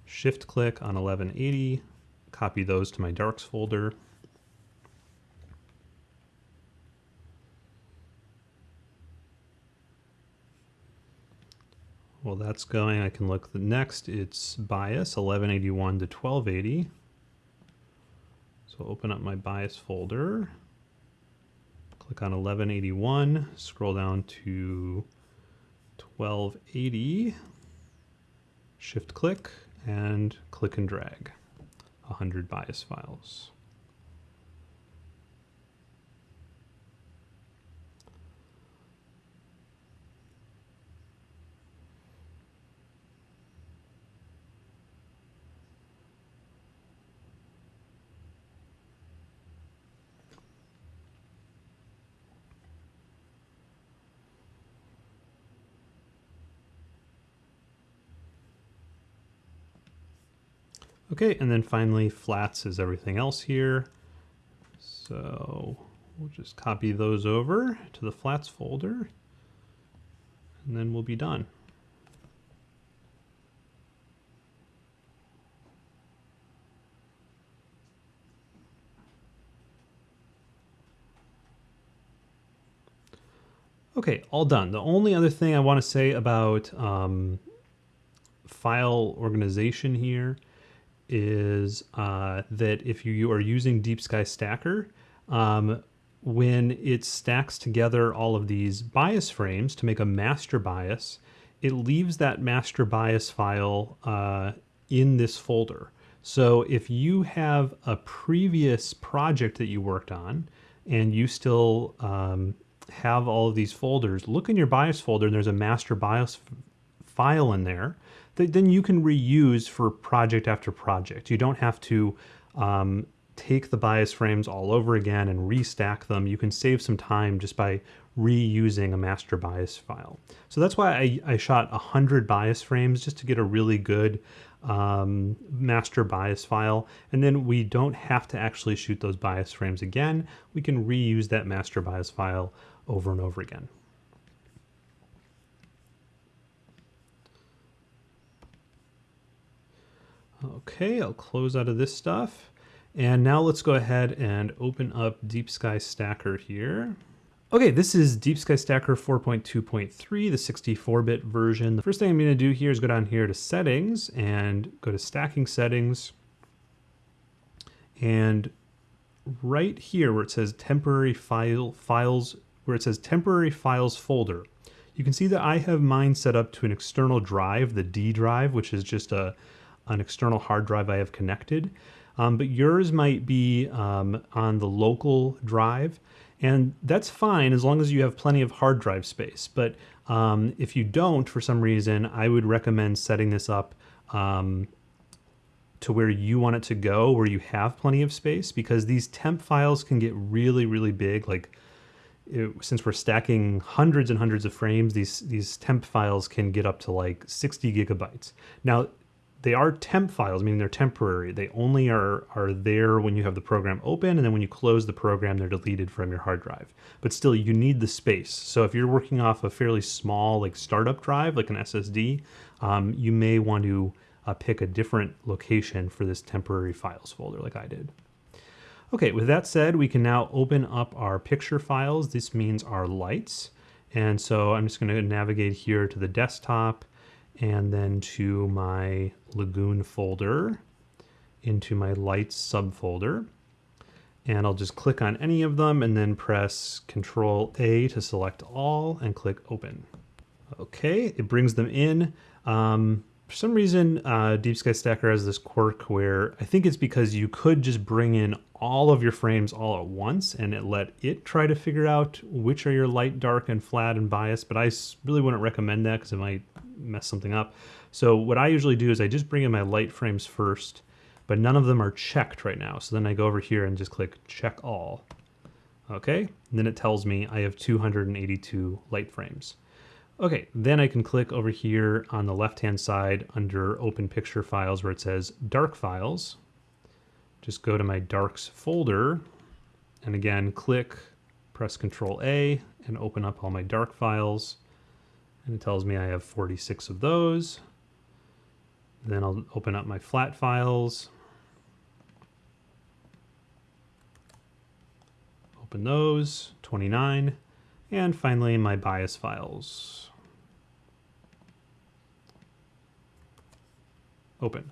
shift click on 1180, copy those to my darks folder. Well, that's going, I can look. The next, it's bias 1181 to 1280. So open up my bias folder, click on 1181, scroll down to 1280, shift click, and click and drag. 100 bias files. Okay, and then finally flats is everything else here. So we'll just copy those over to the flats folder and then we'll be done. Okay, all done. The only other thing I want to say about um, file organization here is uh, that if you are using Deep Sky Stacker, um, when it stacks together all of these bias frames to make a master bias, it leaves that master bias file uh, in this folder. So if you have a previous project that you worked on and you still um, have all of these folders, look in your bias folder and there's a master bias file in there that then you can reuse for project after project. You don't have to um, take the bias frames all over again and restack them. You can save some time just by reusing a master bias file. So that's why I, I shot 100 bias frames just to get a really good um, master bias file. And then we don't have to actually shoot those bias frames again. We can reuse that master bias file over and over again. Okay, I'll close out of this stuff. And now let's go ahead and open up Deep Sky Stacker here. Okay, this is Deep Sky Stacker 4.2.3, the 64-bit version. The first thing I'm gonna do here is go down here to settings and go to stacking settings. And right here where it says temporary file files, where it says temporary files folder, you can see that I have mine set up to an external drive, the D drive, which is just a, an external hard drive I have connected. Um, but yours might be um, on the local drive. And that's fine as long as you have plenty of hard drive space. But um, if you don't, for some reason, I would recommend setting this up um, to where you want it to go, where you have plenty of space, because these temp files can get really, really big. Like it, since we're stacking hundreds and hundreds of frames, these these temp files can get up to like 60 gigabytes. Now, they are temp files, meaning they're temporary. They only are, are there when you have the program open, and then when you close the program, they're deleted from your hard drive. But still, you need the space. So if you're working off a fairly small like startup drive, like an SSD, um, you may want to uh, pick a different location for this temporary files folder like I did. Okay, with that said, we can now open up our picture files. This means our lights. And so I'm just gonna navigate here to the desktop, and then to my Lagoon folder into my lights subfolder. And I'll just click on any of them and then press Control A to select all and click open. Okay, it brings them in. Um, for some reason, uh, Deep Sky Stacker has this quirk where I think it's because you could just bring in all of your frames all at once and it let it try to figure out which are your light, dark, and flat and bias, but I really wouldn't recommend that because it might mess something up. So what I usually do is I just bring in my light frames first, but none of them are checked right now. So then I go over here and just click check all. Okay, and then it tells me I have 282 light frames. Okay, then I can click over here on the left-hand side under Open Picture Files where it says Dark Files. Just go to my Darks folder, and again, click, press Control A, and open up all my dark files. And it tells me I have 46 of those. Then I'll open up my flat files. Open those, 29. And finally, my bias files. Open.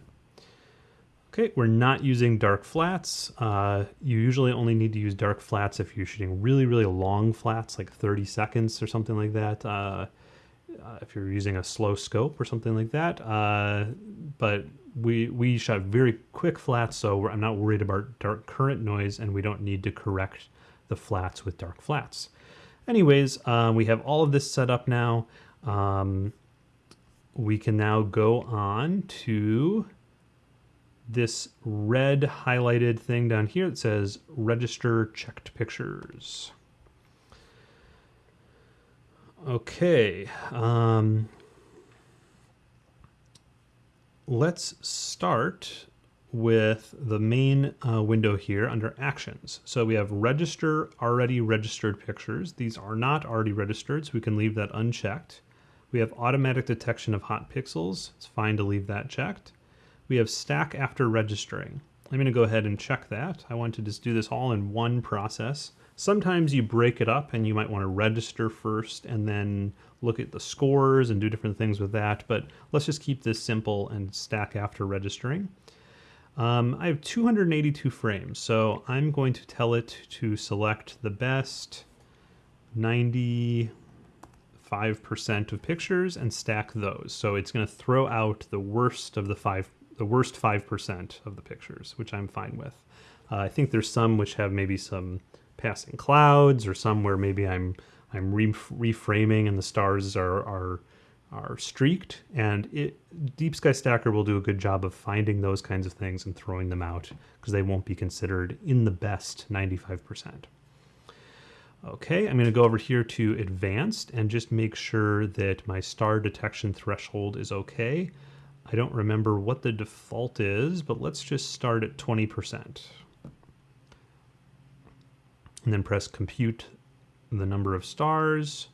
Okay, we're not using dark flats. Uh, you usually only need to use dark flats if you're shooting really, really long flats, like 30 seconds or something like that. Uh, uh, if you're using a slow scope or something like that. Uh, but we we shot very quick flats, so I'm not worried about dark current noise, and we don't need to correct the flats with dark flats. Anyways, uh, we have all of this set up now. Um, we can now go on to this red highlighted thing down here that says register checked pictures. Okay. Um, let's start with the main uh, window here under actions. So we have register already registered pictures. These are not already registered, so we can leave that unchecked. We have automatic detection of hot pixels. It's fine to leave that checked. We have stack after registering. I'm going to go ahead and check that. I want to just do this all in one process. Sometimes you break it up and you might want to register first and then look at the scores and do different things with that, but let's just keep this simple and stack after registering. Um, I have 282 frames, so I'm going to tell it to select the best 95% of pictures and stack those. So it's going to throw out the worst of the five, the worst 5% of the pictures, which I'm fine with. Uh, I think there's some which have maybe some passing clouds or some where maybe I'm I'm re reframing and the stars are, are are streaked and it deep sky stacker will do a good job of finding those kinds of things and throwing them out because they won't be considered in the best 95%. Okay, I'm going to go over here to advanced and just make sure that my star detection threshold is okay. I don't remember what the default is, but let's just start at 20%. And then press compute the number of stars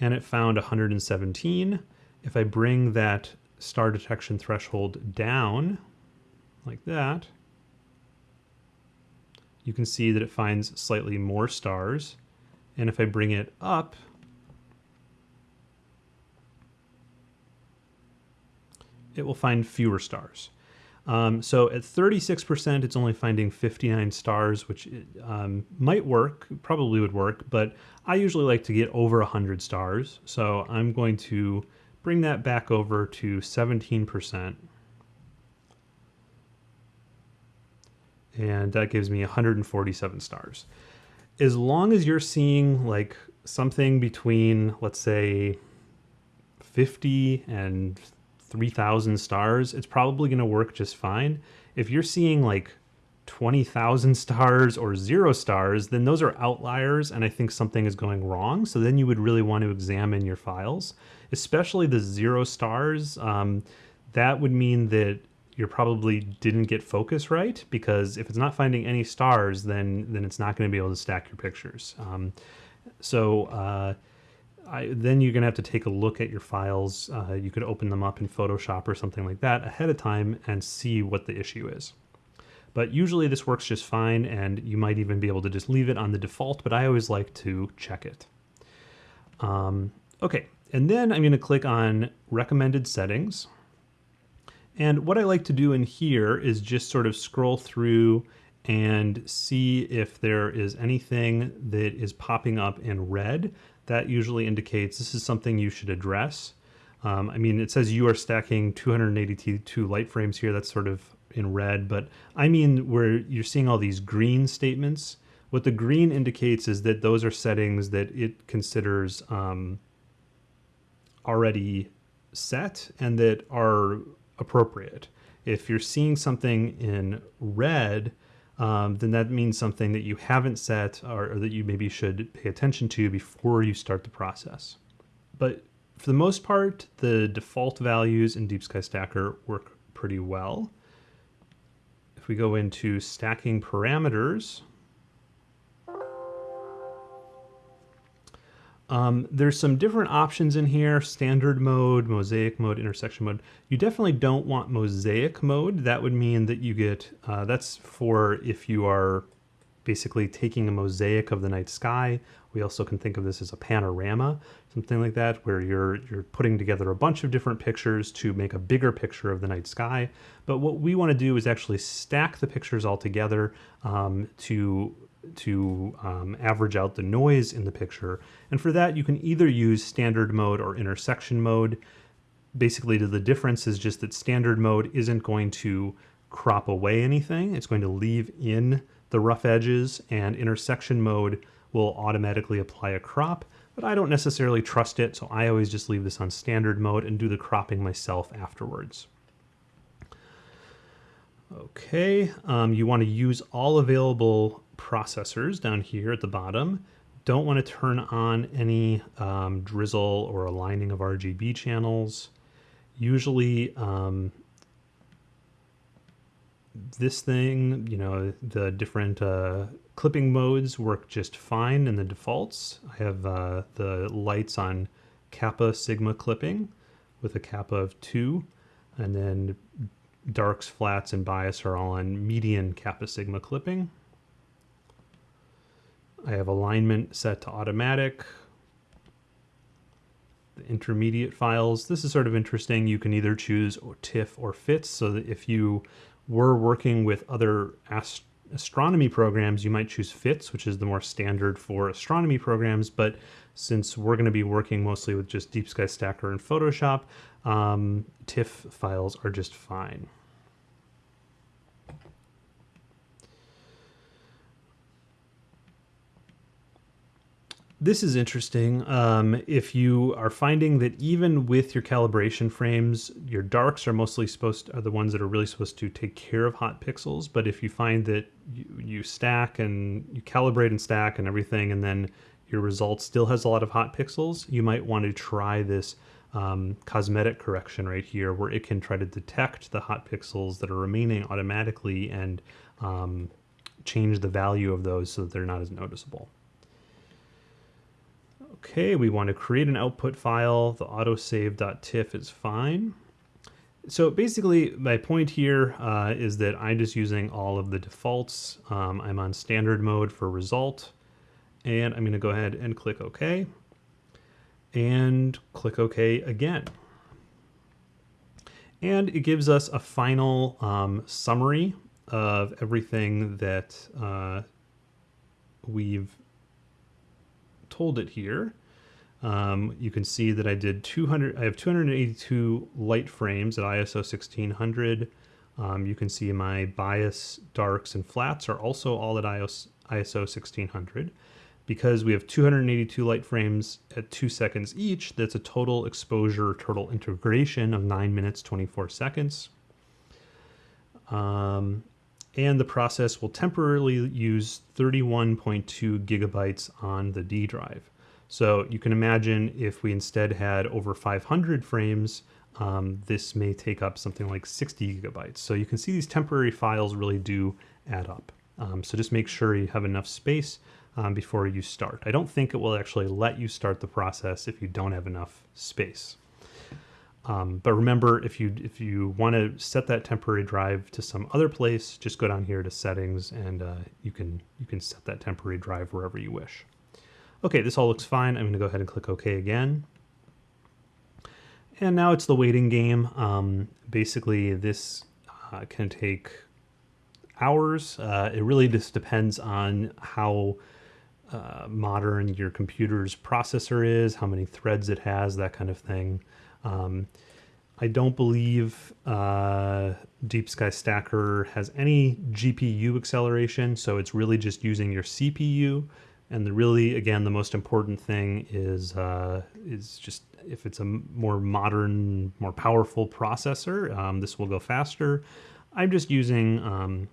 and it found 117. If I bring that star detection threshold down like that, you can see that it finds slightly more stars. And if I bring it up, it will find fewer stars. Um, so at 36%, it's only finding 59 stars, which um, might work, probably would work, but I usually like to get over 100 stars. So I'm going to bring that back over to 17%. And that gives me 147 stars. As long as you're seeing like something between, let's say, 50 and 3,000 stars, it's probably going to work just fine. If you're seeing like 20,000 stars or zero stars, then those are outliers and I think something is going wrong. So then you would really want to examine your files, especially the zero stars. Um, that would mean that you probably didn't get focus right because if it's not finding any stars, then, then it's not going to be able to stack your pictures. Um, so, uh, I, then you're going to have to take a look at your files. Uh, you could open them up in Photoshop or something like that ahead of time and see what the issue is. But usually this works just fine and you might even be able to just leave it on the default, but I always like to check it. Um, okay, and then I'm going to click on recommended settings. And what I like to do in here is just sort of scroll through and see if there is anything that is popping up in red that usually indicates this is something you should address. Um, I mean, it says you are stacking 282 light frames here. That's sort of in red, but I mean where you're seeing all these green statements. What the green indicates is that those are settings that it considers um, already set and that are appropriate. If you're seeing something in red, um, then that means something that you haven't set or, or, that you maybe should pay attention to before you start the process. But for the most part, the default values in Deep Sky Stacker work pretty well. If we go into stacking parameters, Um, there's some different options in here, standard mode, mosaic mode, intersection mode. You definitely don't want mosaic mode. That would mean that you get, uh, that's for if you are basically taking a mosaic of the night sky. We also can think of this as a panorama, something like that, where you're, you're putting together a bunch of different pictures to make a bigger picture of the night sky. But what we want to do is actually stack the pictures all together um, to to um, average out the noise in the picture. And for that, you can either use standard mode or intersection mode. Basically, the difference is just that standard mode isn't going to crop away anything. It's going to leave in the rough edges and intersection mode will automatically apply a crop, but I don't necessarily trust it. So I always just leave this on standard mode and do the cropping myself afterwards. Okay, um, you want to use all available processors down here at the bottom. Don't want to turn on any um, drizzle or aligning of RGB channels. Usually um, this thing, you know, the different uh, clipping modes work just fine in the defaults. I have uh, the lights on kappa sigma clipping with a kappa of 2 and then darks, flats, and bias are all on median kappa sigma clipping. I have alignment set to automatic. The intermediate files, this is sort of interesting. You can either choose TIFF or FITS, so that if you we're working with other ast astronomy programs, you might choose FITS, which is the more standard for astronomy programs. But since we're going to be working mostly with just Deep Sky Stacker and Photoshop, um, TIFF files are just fine. This is interesting. Um, if you are finding that even with your calibration frames, your darks are mostly supposed to, are the ones that are really supposed to take care of hot pixels. But if you find that you, you stack and you calibrate and stack and everything, and then your result still has a lot of hot pixels, you might want to try this um, cosmetic correction right here, where it can try to detect the hot pixels that are remaining automatically and um, change the value of those so that they're not as noticeable. Okay, we want to create an output file. The autosave.tiff is fine. So basically, my point here uh, is that I'm just using all of the defaults. Um, I'm on standard mode for result, and I'm going to go ahead and click OK, and click OK again. And it gives us a final um, summary of everything that uh, we've told it here. Um, you can see that I did 200, I have 282 light frames at ISO 1600. Um, you can see my bias, darks, and flats are also all at ISO 1600. Because we have 282 light frames at two seconds each, that's a total exposure, total integration of nine minutes, 24 seconds. Um, and the process will temporarily use 31.2 gigabytes on the D drive. So you can imagine if we instead had over 500 frames, um, this may take up something like 60 gigabytes. So you can see these temporary files really do add up. Um, so just make sure you have enough space um, before you start. I don't think it will actually let you start the process if you don't have enough space. Um, but remember, if you if you want to set that temporary drive to some other place, just go down here to settings and uh, you can you can set that temporary drive wherever you wish. Okay, this all looks fine. I'm going to go ahead and click OK again. And now it's the waiting game. Um, basically, this uh, can take hours. Uh, it really just depends on how uh, modern your computer's processor is, how many threads it has, that kind of thing. Um, I don't believe uh, Deep Sky Stacker has any GPU acceleration, so it's really just using your CPU. And the really, again, the most important thing is uh, is just if it's a more modern, more powerful processor, um, this will go faster. I'm just using um,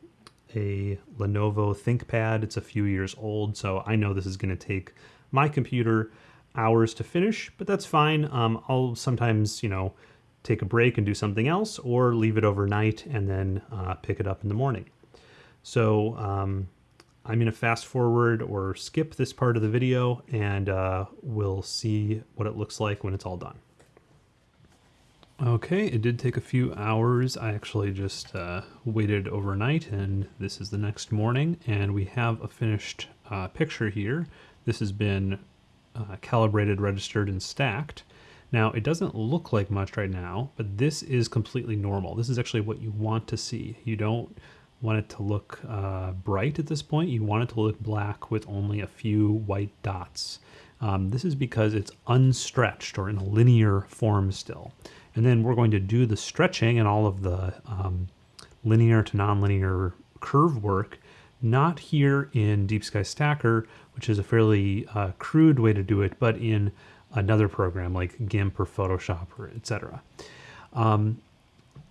a Lenovo ThinkPad. It's a few years old, so I know this is going to take my computer hours to finish, but that's fine. Um, I'll sometimes, you know, take a break and do something else or leave it overnight and then uh, pick it up in the morning. So um, I'm to fast forward or skip this part of the video and uh, we'll see what it looks like when it's all done. Okay, it did take a few hours. I actually just uh, waited overnight and this is the next morning and we have a finished uh, picture here. This has been uh, calibrated, registered, and stacked. Now, it doesn't look like much right now, but this is completely normal. This is actually what you want to see. You don't want it to look uh, bright at this point. You want it to look black with only a few white dots. Um, this is because it's unstretched or in a linear form still. And then we're going to do the stretching and all of the um, linear to nonlinear curve work not here in Deep Sky Stacker, which is a fairly uh, crude way to do it, but in another program like GIMP or Photoshop or etc. Um,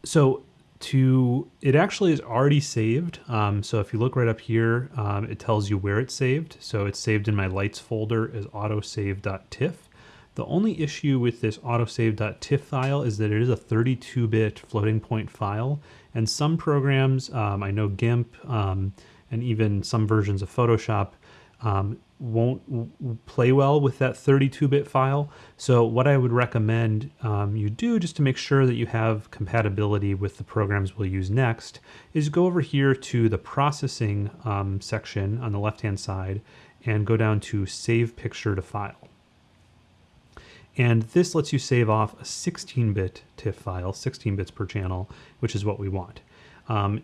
so to it actually is already saved. Um, so if you look right up here, um, it tells you where it's saved. So it's saved in my lights folder as autosave.tiff. The only issue with this autosave.tiff file is that it is a 32-bit floating point file, and some programs, um, I know GIMP, um, and even some versions of Photoshop um, won't play well with that 32-bit file. So what I would recommend um, you do just to make sure that you have compatibility with the programs we'll use next is go over here to the processing um, section on the left-hand side and go down to save picture to file. And this lets you save off a 16-bit TIFF file, 16 bits per channel, which is what we want. Um,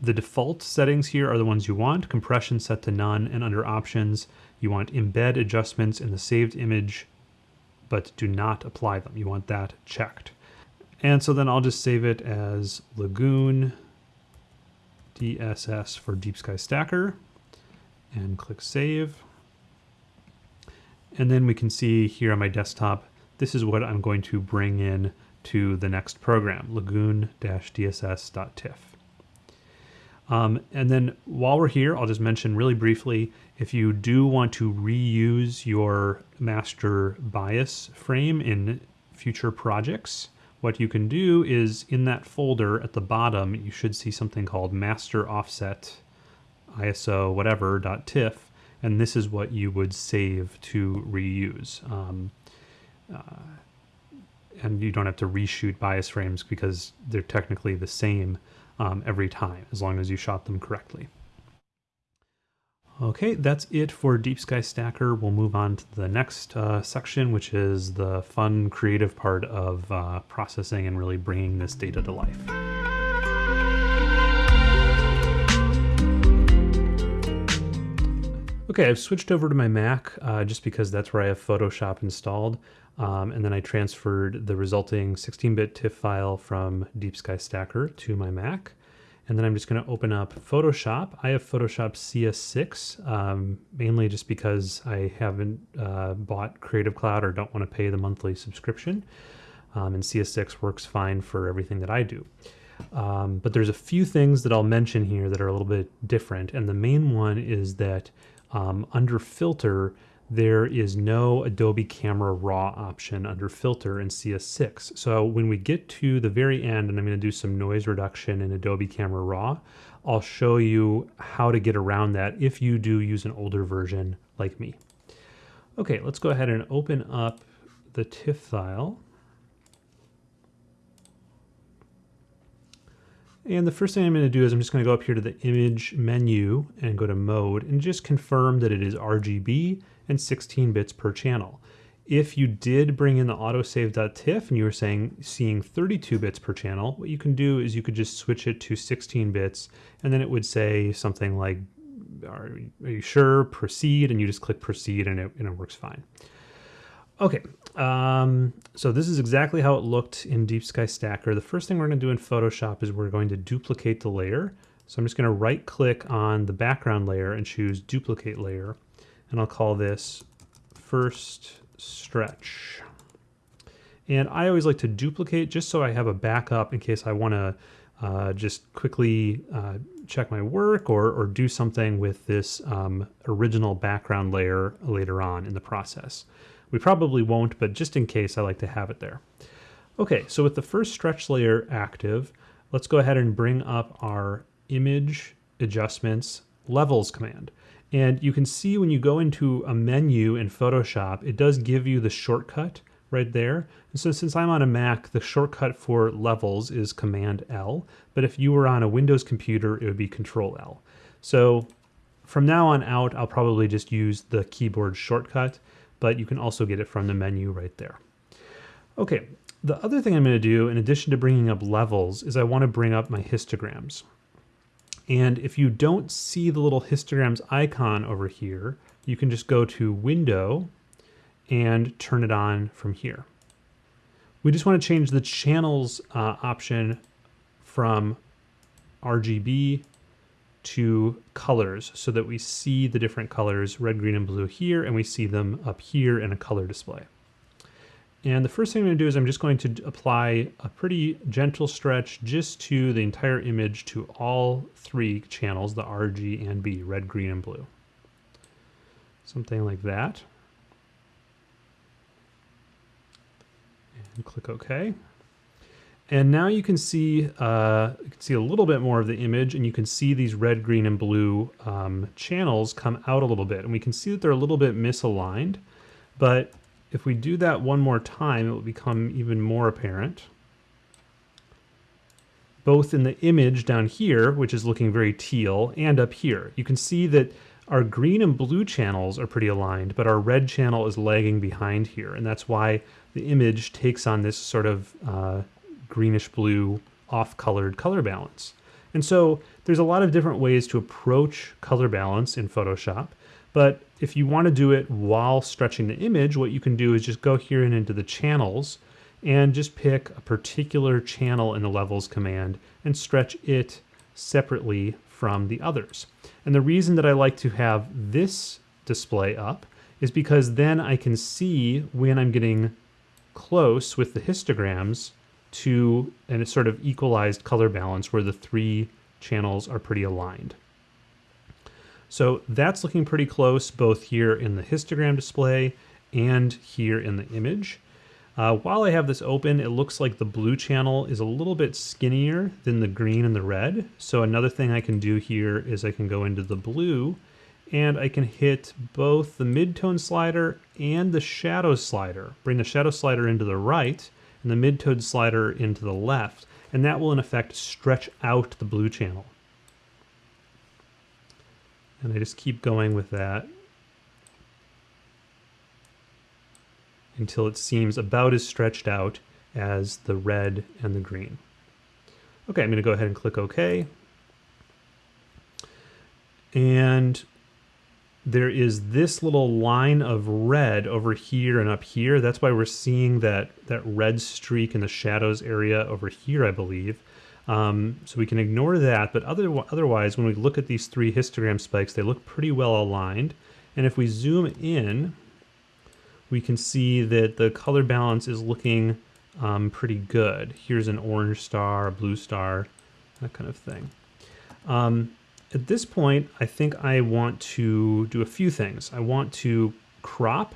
the default settings here are the ones you want, compression set to none, and under options, you want embed adjustments in the saved image, but do not apply them. You want that checked. And so then I'll just save it as Lagoon DSS for Deep Sky Stacker and click save. And then we can see here on my desktop, this is what I'm going to bring in to the next program, lagoon-dss.tiff. Um, and then while we're here, I'll just mention really briefly, if you do want to reuse your master bias frame in future projects, what you can do is in that folder at the bottom, you should see something called master offset ISO whatever dot .tiff, and this is what you would save to reuse. Um, uh, and you don't have to reshoot bias frames because they're technically the same um, every time, as long as you shot them correctly. Okay, that's it for Deep Sky Stacker. We'll move on to the next uh, section, which is the fun, creative part of uh, processing and really bringing this data to life. Okay, I've switched over to my Mac uh, just because that's where I have Photoshop installed. Um, and then I transferred the resulting 16-bit TIFF file from Deep Sky Stacker to my Mac. And then I'm just going to open up Photoshop. I have Photoshop CS6, um, mainly just because I haven't uh, bought Creative Cloud or don't want to pay the monthly subscription. Um, and CS6 works fine for everything that I do. Um, but there's a few things that I'll mention here that are a little bit different. And the main one is that um, under Filter, there is no Adobe Camera Raw option under Filter in CS6. So when we get to the very end, and I'm going to do some noise reduction in Adobe Camera Raw, I'll show you how to get around that if you do use an older version like me. Okay, let's go ahead and open up the TIFF file. And the first thing I'm going to do is I'm just going to go up here to the image menu and go to mode and just confirm that it is RGB and 16 bits per channel. If you did bring in the autosave.tiff and you were saying seeing 32 bits per channel, what you can do is you could just switch it to 16 bits and then it would say something like, are, you sure, proceed, and you just click proceed and it, and it works fine. Okay, um, so this is exactly how it looked in Deep Sky Stacker. The first thing we're going to do in Photoshop is we're going to duplicate the layer. So I'm just going to right click on the background layer and choose duplicate layer and I'll call this first stretch. And I always like to duplicate just so I have a backup in case I want to uh, just quickly uh, check my work or, or do something with this um, original background layer later on in the process. We probably won't, but just in case, I like to have it there. Okay, so with the first stretch layer active, let's go ahead and bring up our image adjustments levels command. And you can see when you go into a menu in Photoshop, it does give you the shortcut right there. And so since I'm on a Mac, the shortcut for levels is Command L, but if you were on a Windows computer, it would be Control L. So from now on out, I'll probably just use the keyboard shortcut, but you can also get it from the menu right there. Okay, the other thing I'm going to do, in addition to bringing up levels, is I want to bring up my histograms. And if you don't see the little histograms icon over here, you can just go to Window and turn it on from here. We just want to change the channels uh, option from RGB to colors so that we see the different colors, red, green, and blue here, and we see them up here in a color display. And the first thing I'm going to do is I'm just going to apply a pretty gentle stretch just to the entire image to all three channels, the R, G, and B, red, green, and blue. Something like that. And click OK. And now you can see uh, you can see a little bit more of the image, and you can see these red, green, and blue um, channels come out a little bit. And we can see that they're a little bit misaligned, but if we do that one more time, it will become even more apparent. Both in the image down here, which is looking very teal, and up here. You can see that our green and blue channels are pretty aligned, but our red channel is lagging behind here. And that's why the image takes on this sort of uh, greenish blue off-colored color balance. And so there's a lot of different ways to approach color balance in Photoshop. But if you want to do it while stretching the image, what you can do is just go here and into the channels and just pick a particular channel in the levels command and stretch it separately from the others. And the reason that I like to have this display up is because then I can see when I'm getting close with the histograms to a sort of equalized color balance where the three channels are pretty aligned. So that's looking pretty close both here in the histogram display and here in the image. Uh, while I have this open, it looks like the blue channel is a little bit skinnier than the green and the red. So another thing I can do here is I can go into the blue and I can hit both the midtone slider and the shadow slider. Bring the shadow slider into the right and the midtone slider into the left, and that will in effect stretch out the blue channel. And I just keep going with that until it seems about as stretched out as the red and the green. Okay, I'm going to go ahead and click OK. And there is this little line of red over here and up here. That's why we're seeing that, that red streak in the shadows area over here, I believe. Um, so we can ignore that, but other, otherwise, when we look at these three histogram spikes, they look pretty well aligned. And if we zoom in, we can see that the color balance is looking um, pretty good. Here's an orange star, a blue star, that kind of thing. Um, at this point, I think I want to do a few things. I want to crop,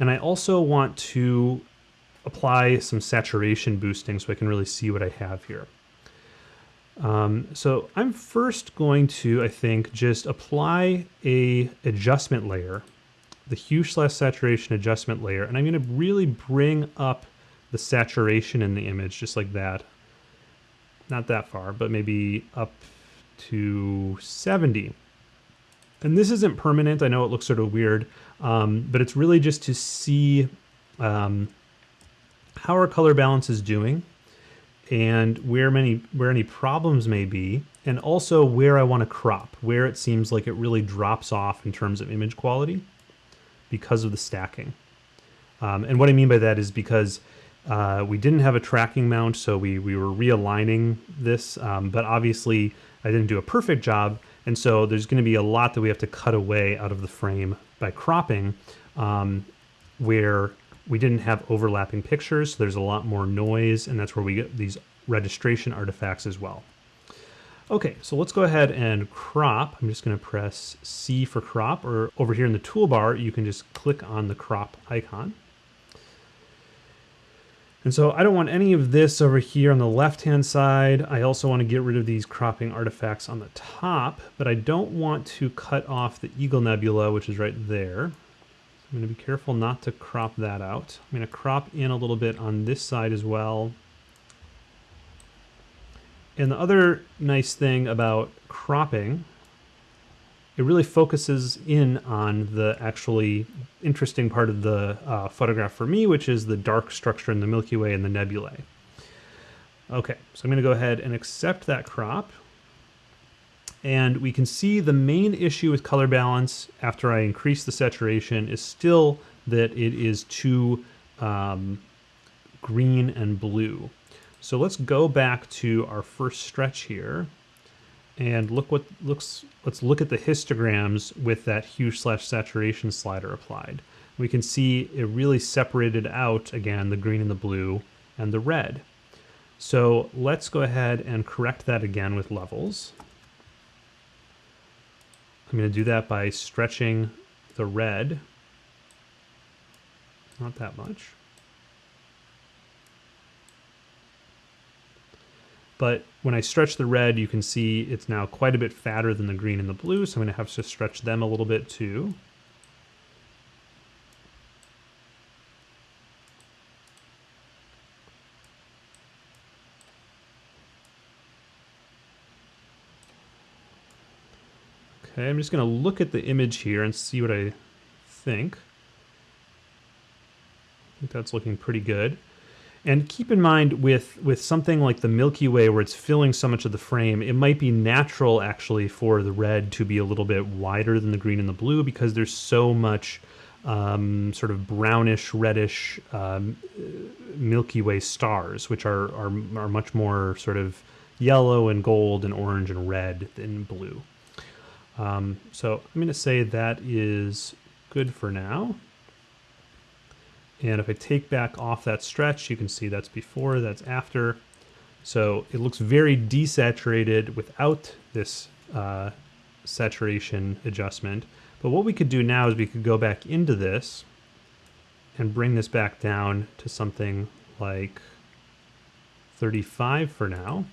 and I also want to apply some saturation boosting so I can really see what I have here. Um, so I'm first going to, I think, just apply a adjustment layer the hue slash saturation adjustment layer, and I'm going to really bring up the saturation in the image just like that. Not that far, but maybe up to 70. And this isn't permanent. I know it looks sort of weird, um, but it's really just to see um, how our color balance is doing and where many where any problems may be and also where I want to crop, where it seems like it really drops off in terms of image quality because of the stacking. Um, and what I mean by that is because uh, we didn't have a tracking mount, so we, we were realigning this, um, but obviously I didn't do a perfect job, and so there's going to be a lot that we have to cut away out of the frame by cropping, um, where we didn't have overlapping pictures, so there's a lot more noise, and that's where we get these registration artifacts as well. Okay, so let's go ahead and crop. I'm just going to press C for crop, or over here in the toolbar, you can just click on the crop icon. And so I don't want any of this over here on the left-hand side. I also want to get rid of these cropping artifacts on the top, but I don't want to cut off the Eagle Nebula, which is right there. I'm going to be careful not to crop that out. I'm going to crop in a little bit on this side as well. And the other nice thing about cropping, it really focuses in on the actually interesting part of the uh, photograph for me, which is the dark structure in the Milky Way and the nebulae. Okay, so I'm going to go ahead and accept that crop. And we can see the main issue with color balance after I increase the saturation is still that it is too um, green and blue. So let's go back to our first stretch here and look what looks, let's look at the histograms with that hue slash saturation slider applied. We can see it really separated out, again, the green and the blue and the red. So let's go ahead and correct that again with levels. I'm going to do that by stretching the red. Not that much. But when I stretch the red, you can see it's now quite a bit fatter than the green and the blue, so I'm going to have to stretch them a little bit too. Okay, I'm just going to look at the image here and see what I think. I think that's looking pretty good. And keep in mind with, with something like the Milky Way where it's filling so much of the frame, it might be natural actually for the red to be a little bit wider than the green and the blue because there's so much um, sort of brownish, reddish um, Milky Way stars, which are, are, are much more sort of yellow and gold and orange and red than blue. Um, so I'm going to say that is good for now. And if I take back off that stretch, you can see that's before, that's after. So it looks very desaturated without this uh, saturation adjustment. But what we could do now is we could go back into this and bring this back down to something like 35 for now.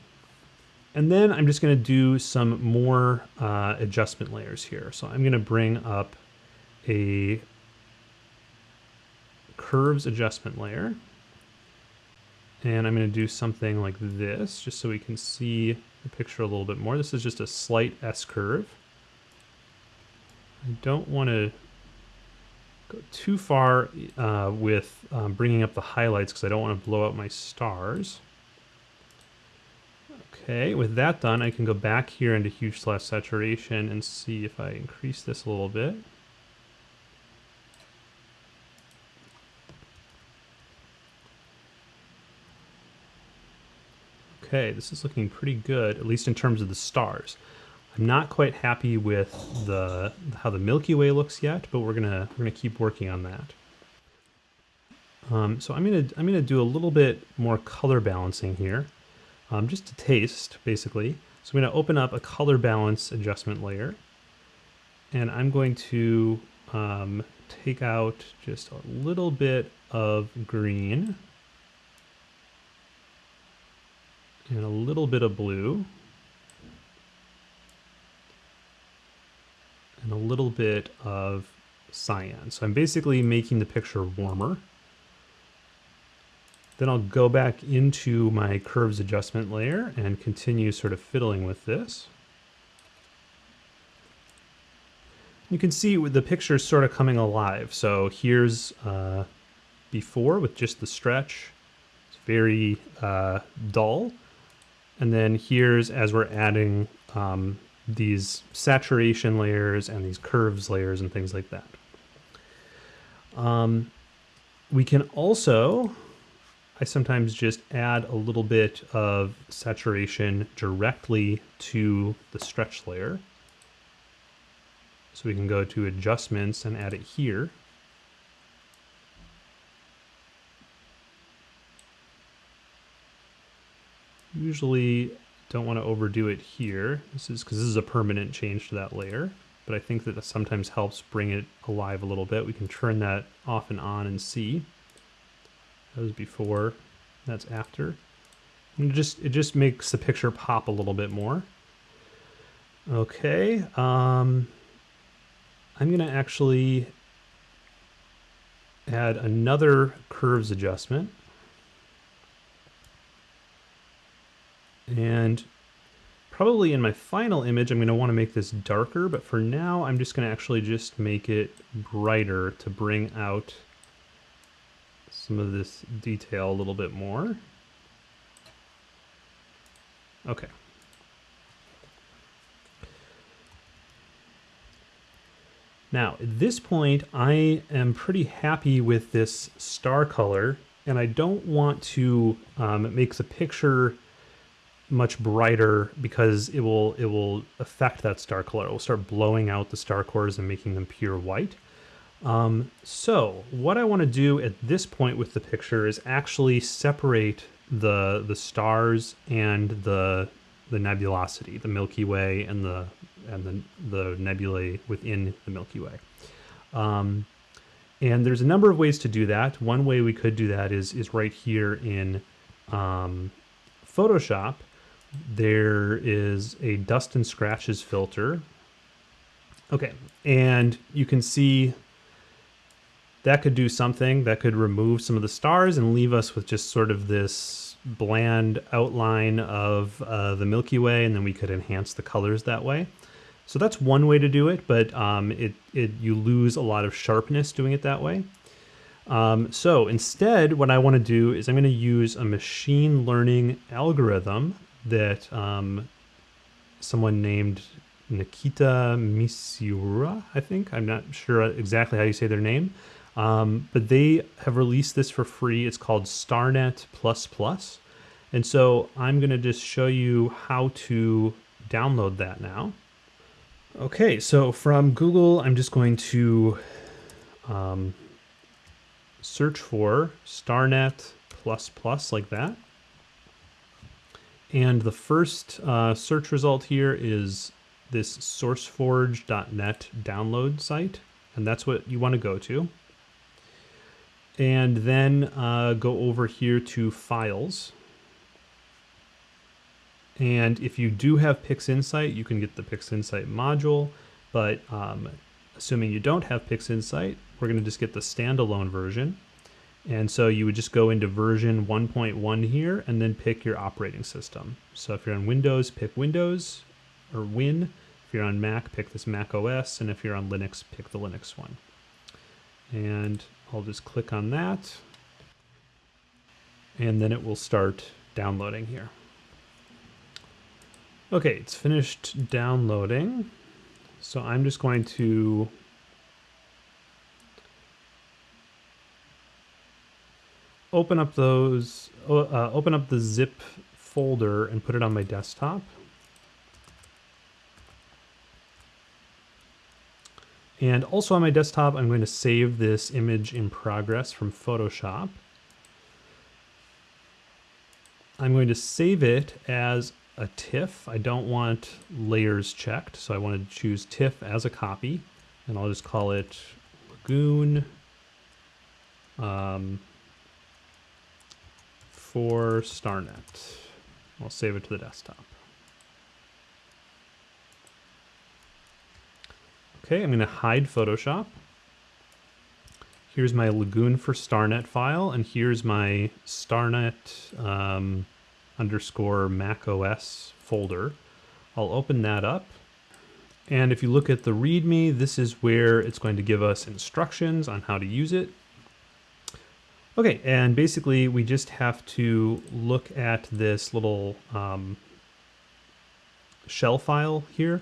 And then I'm just going to do some more uh, adjustment layers here. So I'm going to bring up a curves adjustment layer. And I'm going to do something like this, just so we can see the picture a little bit more. This is just a slight S-curve. I don't want to go too far uh, with um, bringing up the highlights because I don't want to blow out my stars. Okay, with that done, I can go back here into hue slash saturation and see if I increase this a little bit. Okay, this is looking pretty good, at least in terms of the stars. I'm not quite happy with the how the Milky Way looks yet, but we're gonna we're gonna keep working on that. Um, so I'm gonna I'm gonna do a little bit more color balancing here, um, just to taste basically. So I'm gonna open up a color balance adjustment layer, and I'm going to um, take out just a little bit of green and a little bit of blue and a little bit of cyan. So I'm basically making the picture warmer. Then I'll go back into my curves adjustment layer and continue sort of fiddling with this. You can see the picture is sort of coming alive. So here's uh, before with just the stretch. It's very uh, dull. And then here's as we're adding um, these saturation layers and these curves layers and things like that. Um, we can also, I sometimes just add a little bit of saturation directly to the stretch layer. So we can go to adjustments and add it here. Usually don't want to overdo it here. This is because this is a permanent change to that layer, but I think that sometimes helps bring it alive a little bit. We can turn that off and on and see. That was before, that's after. And it just, it just makes the picture pop a little bit more. Okay, um, I'm gonna actually add another curves adjustment. And probably in my final image, I'm going to want to make this darker, but for now, I'm just going to actually just make it brighter to bring out some of this detail a little bit more. Okay. Now, at this point, I am pretty happy with this star color, and I don't want to um, make the picture much brighter because it will it will affect that star color. It will start blowing out the star cores and making them pure white. Um, so what I want to do at this point with the picture is actually separate the the stars and the the nebulosity, the Milky Way and the and the the nebulae within the Milky Way. Um, and there's a number of ways to do that. One way we could do that is is right here in um, Photoshop there is a dust and scratches filter. Okay, and you can see that could do something. That could remove some of the stars and leave us with just sort of this bland outline of uh, the Milky Way, and then we could enhance the colors that way. So that's one way to do it, but um, it, it you lose a lot of sharpness doing it that way. Um, so instead, what I want to do is I'm going to use a machine learning algorithm that um, someone named Nikita Misiura, I think. I'm not sure exactly how you say their name. Um, but they have released this for free. It's called StarNet++. And so I'm going to just show you how to download that now. Okay, so from Google, I'm just going to um, search for StarNet++ like that. And the first uh, search result here is this sourceforge.net download site, and that's what you want to go to. And then uh, go over here to Files. And if you do have PixInsight, you can get the PixInsight module, but um, assuming you don't have PixInsight, we're going to just get the standalone version. And so you would just go into version 1.1 here and then pick your operating system. So if you're on Windows, pick Windows or Win. If you're on Mac, pick this Mac OS. And if you're on Linux, pick the Linux one. And I'll just click on that. And then it will start downloading here. Okay, it's finished downloading. So I'm just going to open up those, uh, open up the zip folder and put it on my desktop. And also on my desktop, I'm going to save this image in progress from Photoshop. I'm going to save it as a TIFF. I don't want layers checked, so I want to choose TIFF as a copy, and I'll just call it Lagoon um, for StarNet. I'll save it to the desktop. Okay, I'm going to hide Photoshop. Here's my Lagoon for StarNet file, and here's my StarNet um, underscore Mac OS folder. I'll open that up. And if you look at the README, this is where it's going to give us instructions on how to use it. Okay, and basically we just have to look at this little um, shell file here.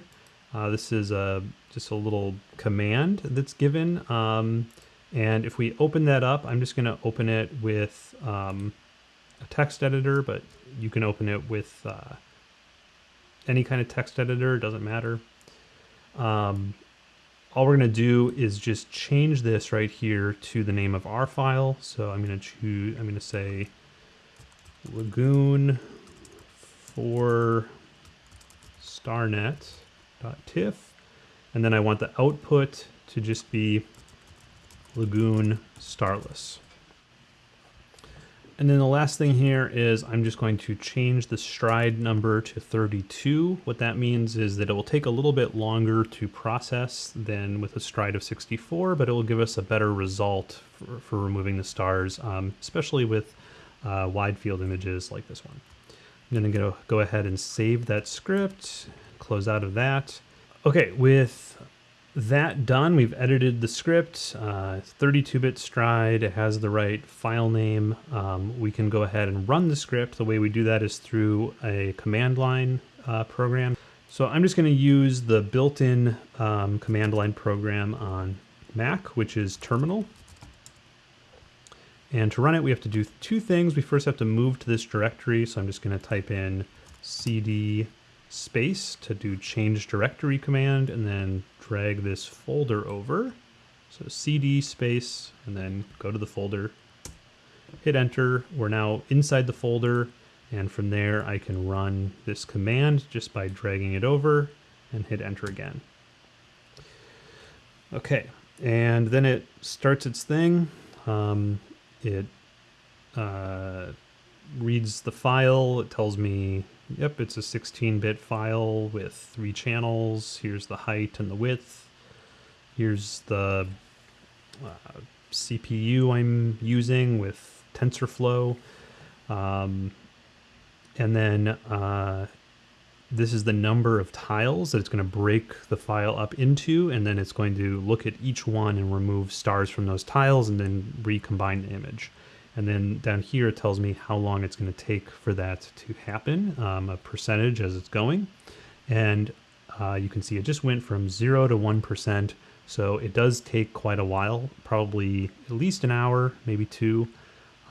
Uh, this is a, just a little command that's given. Um, and if we open that up, I'm just going to open it with um, a text editor, but you can open it with uh, any kind of text editor, it doesn't matter. Um, all we're going to do is just change this right here to the name of our file. So I'm going to choose, I'm going to say lagoon for starnet.tiff. And then I want the output to just be lagoon starless. And then the last thing here is I'm just going to change the stride number to 32. What that means is that it will take a little bit longer to process than with a stride of 64, but it will give us a better result for, for removing the stars, um, especially with uh, wide field images like this one. I'm gonna go, go ahead and save that script, close out of that. Okay, with that done, we've edited the script, 32-bit uh, stride, it has the right file name. Um, we can go ahead and run the script. The way we do that is through a command line uh, program. So I'm just going to use the built-in um, command line program on Mac, which is Terminal. And to run it, we have to do two things. We first have to move to this directory. So I'm just going to type in cd space to do change directory command and then drag this folder over. So cd space and then go to the folder, hit enter. We're now inside the folder and from there I can run this command just by dragging it over and hit enter again. Okay, and then it starts its thing. Um, it uh, reads the file. It tells me Yep, it's a 16-bit file with three channels. Here's the height and the width. Here's the uh, CPU I'm using with TensorFlow. Um, and then uh, this is the number of tiles that it's going to break the file up into, and then it's going to look at each one and remove stars from those tiles and then recombine the image. And then down here it tells me how long it's going to take for that to happen, um, a percentage as it's going. And uh, you can see it just went from 0 to 1%. So it does take quite a while, probably at least an hour, maybe two,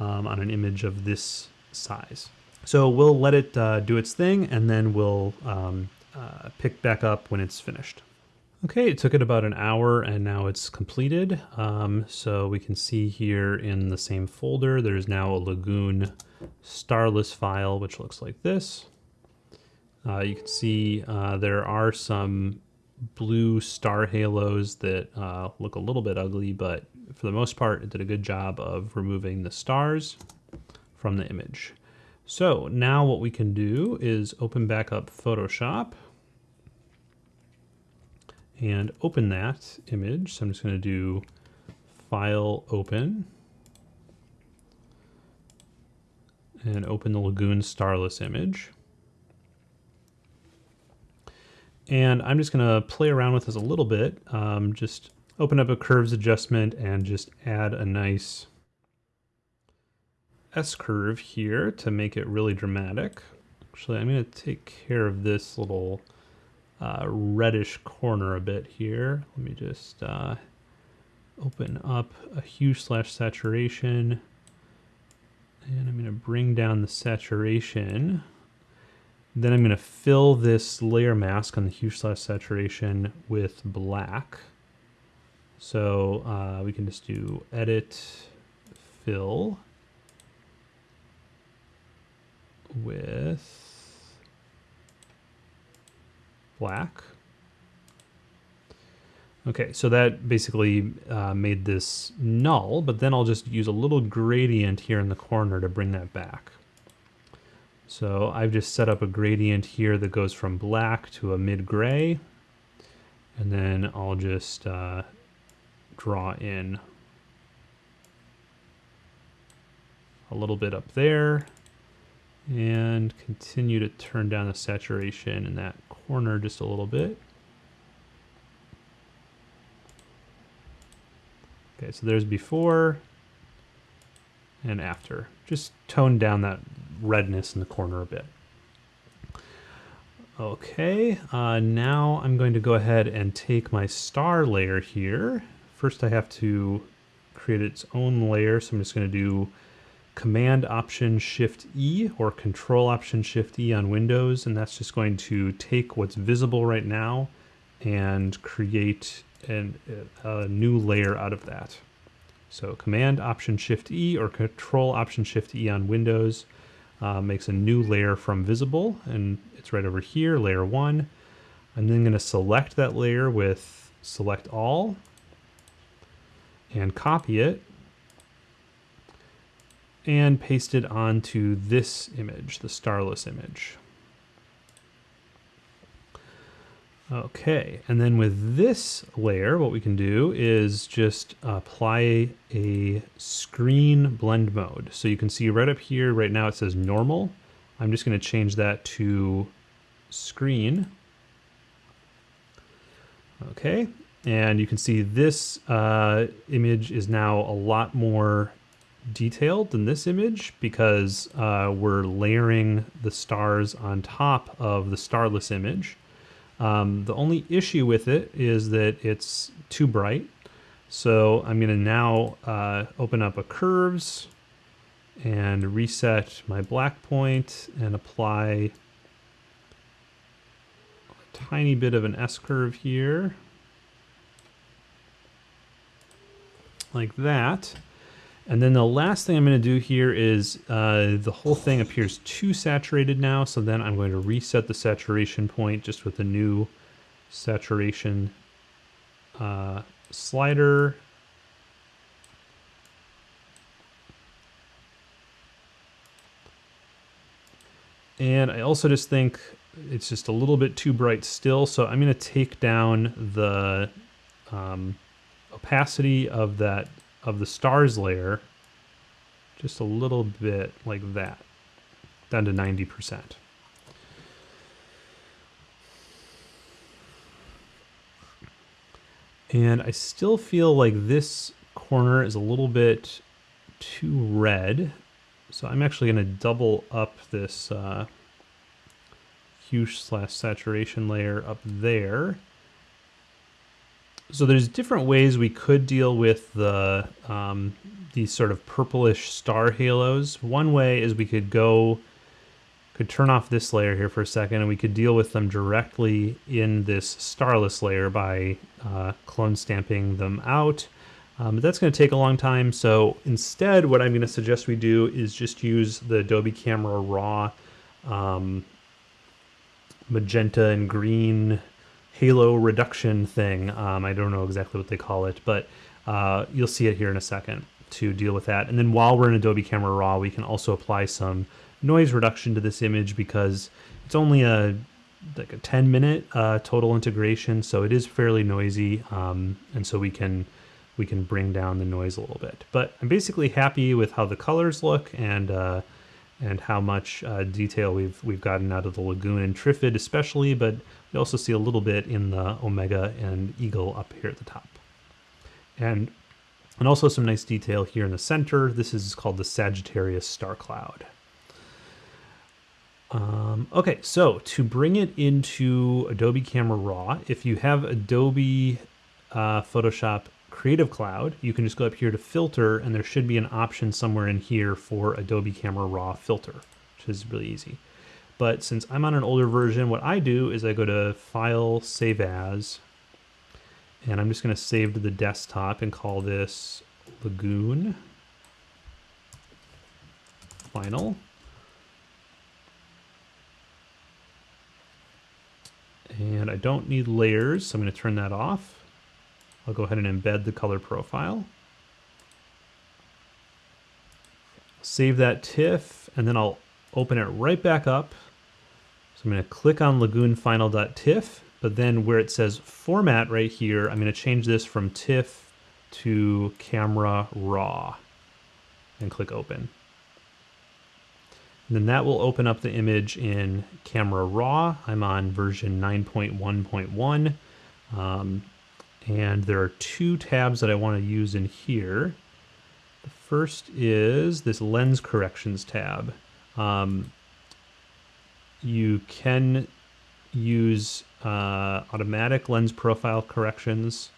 um, on an image of this size. So we'll let it uh, do its thing and then we'll um, uh, pick back up when it's finished. Okay, it took it about an hour and now it's completed. Um, so we can see here in the same folder, there's now a Lagoon starless file, which looks like this. Uh, you can see uh, there are some blue star halos that uh, look a little bit ugly, but for the most part, it did a good job of removing the stars from the image. So now what we can do is open back up Photoshop and open that image. So I'm just going to do File Open and open the Lagoon Starless image. And I'm just going to play around with this a little bit. Um, just open up a curves adjustment and just add a nice S-curve here to make it really dramatic. Actually, I'm going to take care of this little uh, reddish corner a bit here. Let me just uh, open up a hue slash saturation. And I'm going to bring down the saturation. Then I'm going to fill this layer mask on the hue slash saturation with black. So uh, we can just do edit, fill with black. Okay, so that basically uh, made this null, but then I'll just use a little gradient here in the corner to bring that back. So I've just set up a gradient here that goes from black to a mid-gray, and then I'll just uh, draw in a little bit up there, and continue to turn down the saturation in that corner just a little bit. Okay, so there's before and after. Just tone down that redness in the corner a bit. Okay, uh, now I'm going to go ahead and take my star layer here. First I have to create its own layer, so I'm just going to do Command Option Shift E or Control Option Shift E on Windows, and that's just going to take what's visible right now and create an, a new layer out of that. So Command Option Shift E or Control Option Shift E on Windows uh, makes a new layer from visible, and it's right over here, layer one. I'm then going to select that layer with select all and copy it and paste it onto this image, the starless image. Okay, and then with this layer, what we can do is just apply a screen blend mode. So you can see right up here, right now it says normal. I'm just gonna change that to screen. Okay, and you can see this uh, image is now a lot more detailed than this image because uh, we're layering the stars on top of the starless image. Um, the only issue with it is that it's too bright. So I'm going to now uh, open up a curves and reset my black point and apply a tiny bit of an S curve here. Like that. And then the last thing I'm going to do here is uh, the whole thing appears too saturated now, so then I'm going to reset the saturation point just with a new saturation uh, slider. And I also just think it's just a little bit too bright still, so I'm going to take down the um, opacity of that of the stars layer just a little bit like that, down to 90%. And I still feel like this corner is a little bit too red. So I'm actually gonna double up this uh, hue slash saturation layer up there. So there's different ways we could deal with the um, these sort of purplish star halos. One way is we could go, could turn off this layer here for a second, and we could deal with them directly in this starless layer by uh, clone stamping them out. Um, but that's going to take a long time. So instead, what I'm going to suggest we do is just use the Adobe Camera Raw um, magenta and green halo reduction thing. Um, I don't know exactly what they call it, but uh, you'll see it here in a second to deal with that. And then while we're in Adobe Camera Raw, we can also apply some noise reduction to this image because it's only a like a 10 minute uh, total integration, so it is fairly noisy, um, and so we can we can bring down the noise a little bit. But I'm basically happy with how the colors look and uh, and how much uh, detail we've we've gotten out of the Lagoon and Trifid especially, but you also see a little bit in the Omega and Eagle up here at the top. And and also some nice detail here in the center. This is called the Sagittarius star cloud. Um, okay, so to bring it into Adobe Camera Raw, if you have Adobe uh, Photoshop Creative Cloud, you can just go up here to filter and there should be an option somewhere in here for Adobe Camera Raw filter, which is really easy. But since I'm on an older version, what I do is I go to File, Save As, and I'm just going to save to the desktop and call this Lagoon Final. And I don't need layers, so I'm going to turn that off. I'll go ahead and embed the color profile. Save that TIFF, and then I'll open it right back up. So I'm going to click on lagoonfinal.tiff, but then where it says format right here, I'm going to change this from TIFF to camera raw and click open. And then that will open up the image in camera raw. I'm on version 9.1.1. Um, and there are two tabs that I want to use in here. The first is this lens corrections tab. Um, you can use uh, automatic lens profile corrections.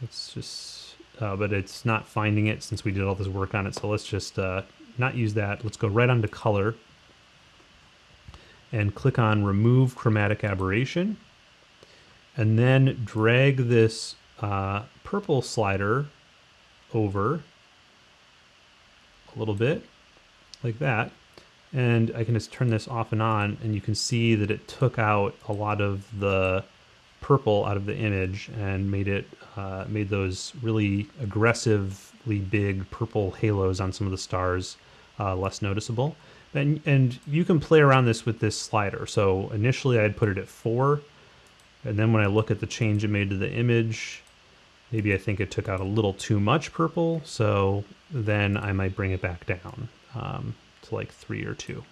Let's just, uh, but it's not finding it since we did all this work on it. So let's just uh, not use that. Let's go right onto color and click on remove chromatic aberration and then drag this uh, purple slider over a little bit like that and I can just turn this off and on and you can see that it took out a lot of the purple out of the image and made it uh, made those really aggressively big purple halos on some of the stars uh, less noticeable. And and you can play around this with this slider. So initially I'd put it at four. And then when I look at the change it made to the image, maybe I think it took out a little too much purple, so then I might bring it back down. Um, to like three or two.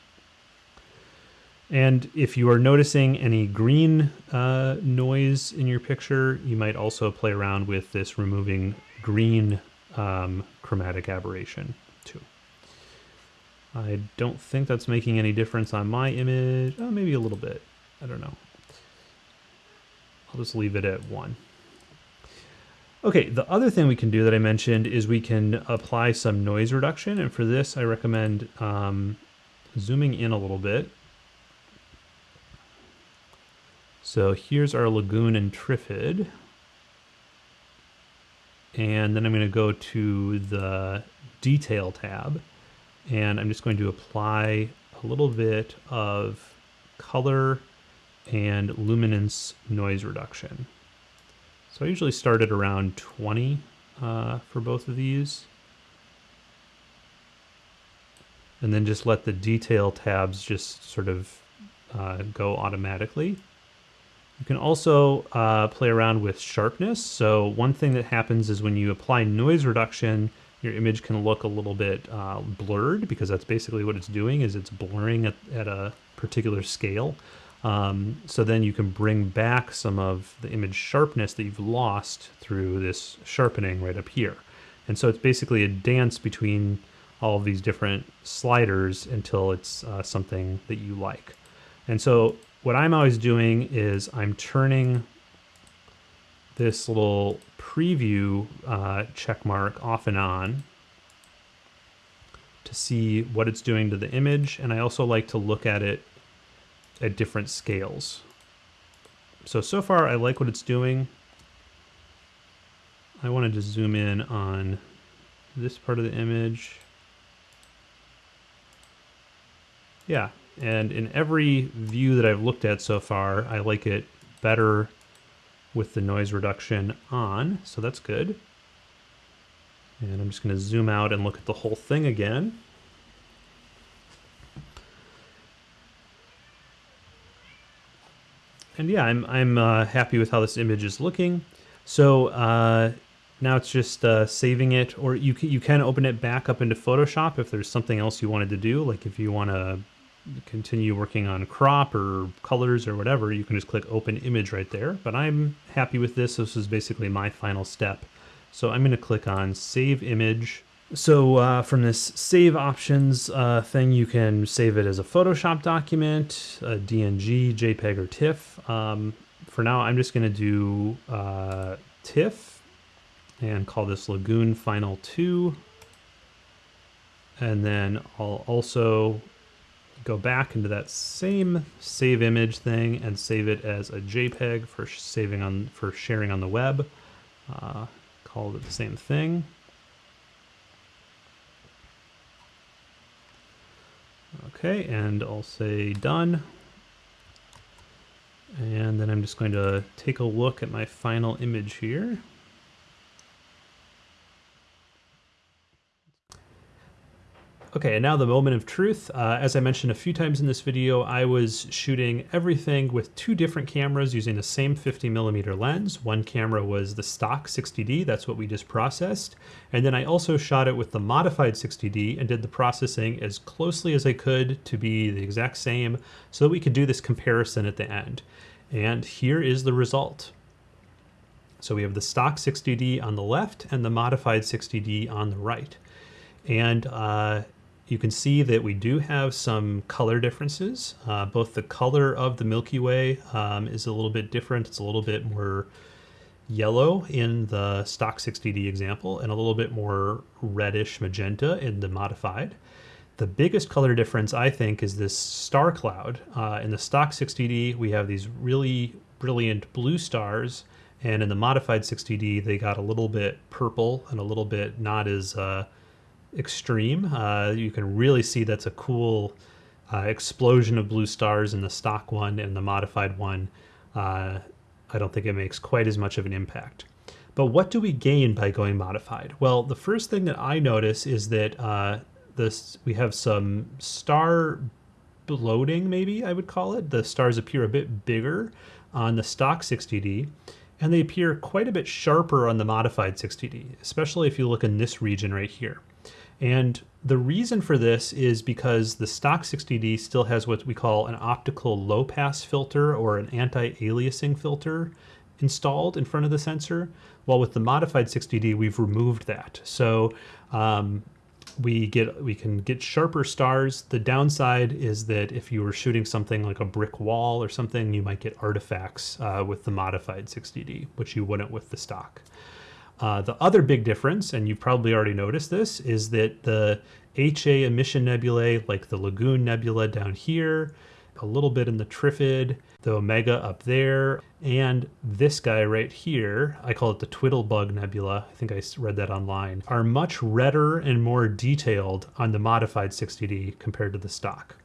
And if you are noticing any green uh, noise in your picture, you might also play around with this removing green um, chromatic aberration too. I don't think that's making any difference on my image. Oh, maybe a little bit. I don't know. I'll just leave it at one. Okay, the other thing we can do that I mentioned is we can apply some noise reduction. And for this, I recommend um, zooming in a little bit. So here's our lagoon and Trifid. And then I'm going to go to the detail tab and I'm just going to apply a little bit of color and luminance noise reduction. So I usually start at around 20 uh, for both of these. And then just let the detail tabs just sort of uh, go automatically. You can also uh, play around with sharpness. So one thing that happens is when you apply noise reduction, your image can look a little bit uh, blurred because that's basically what it's doing is it's blurring at, at a particular scale. Um, so then you can bring back some of the image sharpness that you've lost through this sharpening right up here. And so it's basically a dance between all of these different sliders until it's uh, something that you like. And so what I'm always doing is I'm turning this little preview uh, check mark off and on to see what it's doing to the image. And I also like to look at it at different scales. So, so far I like what it's doing. I wanted to zoom in on this part of the image. Yeah, and in every view that I've looked at so far, I like it better with the noise reduction on, so that's good. And I'm just going to zoom out and look at the whole thing again. And yeah, I'm, I'm uh, happy with how this image is looking. So uh, now it's just uh, saving it, or you can, you can open it back up into Photoshop if there's something else you wanted to do, like if you want to continue working on crop or colors or whatever, you can just click open image right there. But I'm happy with this. This is basically my final step. So I'm going to click on save image. So uh, from this save options uh, thing, you can save it as a Photoshop document, a DNG, JPEG, or TIFF. Um, for now, I'm just going to do uh, TIFF and call this Lagoon Final 2. And then I'll also go back into that same save image thing and save it as a JPEG for saving on for sharing on the web. Uh, call it the same thing. Okay, and I'll say done. And then I'm just going to take a look at my final image here. Okay, and now the moment of truth. Uh, as I mentioned a few times in this video, I was shooting everything with two different cameras using the same 50 millimeter lens. One camera was the stock 60D, that's what we just processed. And then I also shot it with the modified 60D and did the processing as closely as I could to be the exact same so that we could do this comparison at the end. And here is the result. So we have the stock 60D on the left and the modified 60D on the right. And uh, you can see that we do have some color differences. Uh, both the color of the Milky Way um, is a little bit different. It's a little bit more yellow in the stock 60D example and a little bit more reddish magenta in the modified. The biggest color difference, I think, is this star cloud. Uh, in the stock 60D, we have these really brilliant blue stars, and in the modified 60D, they got a little bit purple and a little bit not as uh, extreme. Uh, you can really see that's a cool uh, explosion of blue stars in the stock one and the modified one. Uh, I don't think it makes quite as much of an impact. But what do we gain by going modified? Well, the first thing that I notice is that uh, this we have some star bloating, maybe I would call it. The stars appear a bit bigger on the stock 60D, and they appear quite a bit sharper on the modified 60D, especially if you look in this region right here. And the reason for this is because the stock 60D still has what we call an optical low pass filter or an anti-aliasing filter installed in front of the sensor. While with the modified 60D, we've removed that. So um, we get we can get sharper stars. The downside is that if you were shooting something like a brick wall or something, you might get artifacts uh, with the modified 60D, which you wouldn't with the stock. Uh, the other big difference, and you've probably already noticed this, is that the HA emission nebulae, like the Lagoon Nebula down here, a little bit in the Trifid, the Omega up there, and this guy right here, I call it the Twiddlebug Nebula, I think I read that online, are much redder and more detailed on the modified 60D compared to the stock.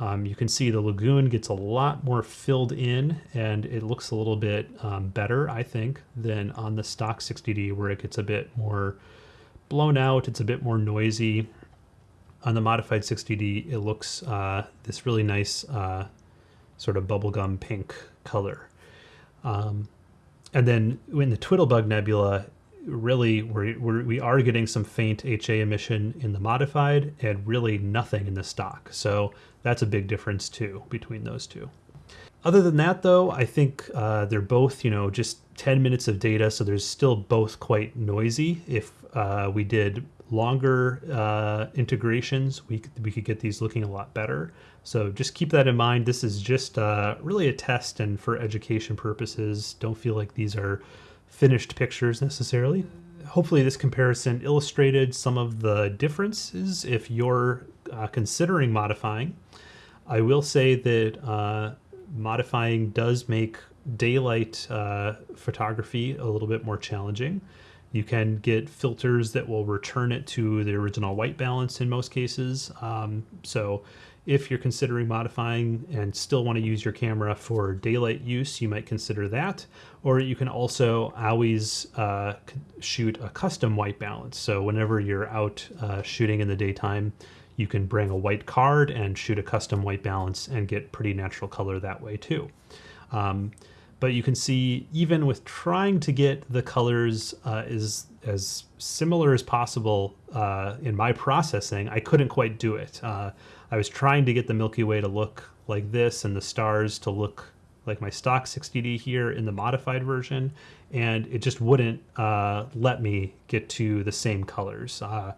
Um, you can see the lagoon gets a lot more filled in and it looks a little bit um, better, I think, than on the stock 60D where it gets a bit more blown out, it's a bit more noisy. On the modified 60D, it looks uh, this really nice uh, sort of bubblegum pink color. Um, and then in the Twiddlebug Nebula, really we're, we're, we are getting some faint HA emission in the modified and really nothing in the stock. So that's a big difference too between those two. Other than that, though, I think uh, they're both, you know, just 10 minutes of data, so there's still both quite noisy. If uh, we did longer uh, integrations, we, we could get these looking a lot better. So just keep that in mind. This is just uh, really a test and for education purposes. Don't feel like these are finished pictures necessarily. Hopefully this comparison illustrated some of the differences if you're uh, considering modifying. I will say that uh, modifying does make daylight uh, photography a little bit more challenging. You can get filters that will return it to the original white balance in most cases. Um, so if you're considering modifying and still want to use your camera for daylight use, you might consider that. Or you can also always uh, shoot a custom white balance. So whenever you're out uh, shooting in the daytime, you can bring a white card and shoot a custom white balance and get pretty natural color that way too. Um, but you can see even with trying to get the colors uh, is as similar as possible uh, in my processing, I couldn't quite do it. Uh, I was trying to get the Milky Way to look like this and the stars to look like my stock 60D here in the modified version, and it just wouldn't uh, let me get to the same colors uh,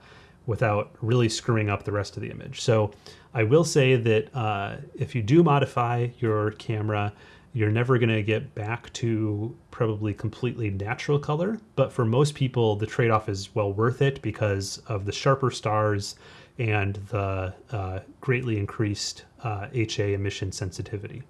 without really screwing up the rest of the image. So I will say that uh, if you do modify your camera, you're never going to get back to probably completely natural color. But for most people, the trade off is well worth it because of the sharper stars and the uh, greatly increased uh, HA emission sensitivity.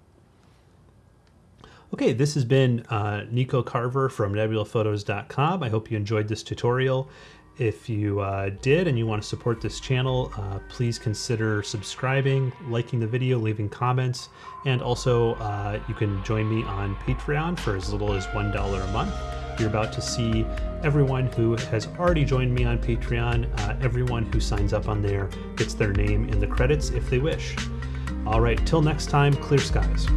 Okay, this has been uh, Nico Carver from nebulaphotos.com. I hope you enjoyed this tutorial. If you uh, did and you want to support this channel, uh, please consider subscribing, liking the video, leaving comments, and also uh, you can join me on Patreon for as little as $1 a month. You're about to see everyone who has already joined me on Patreon. Uh, everyone who signs up on there gets their name in the credits if they wish. All right, till next time, clear skies.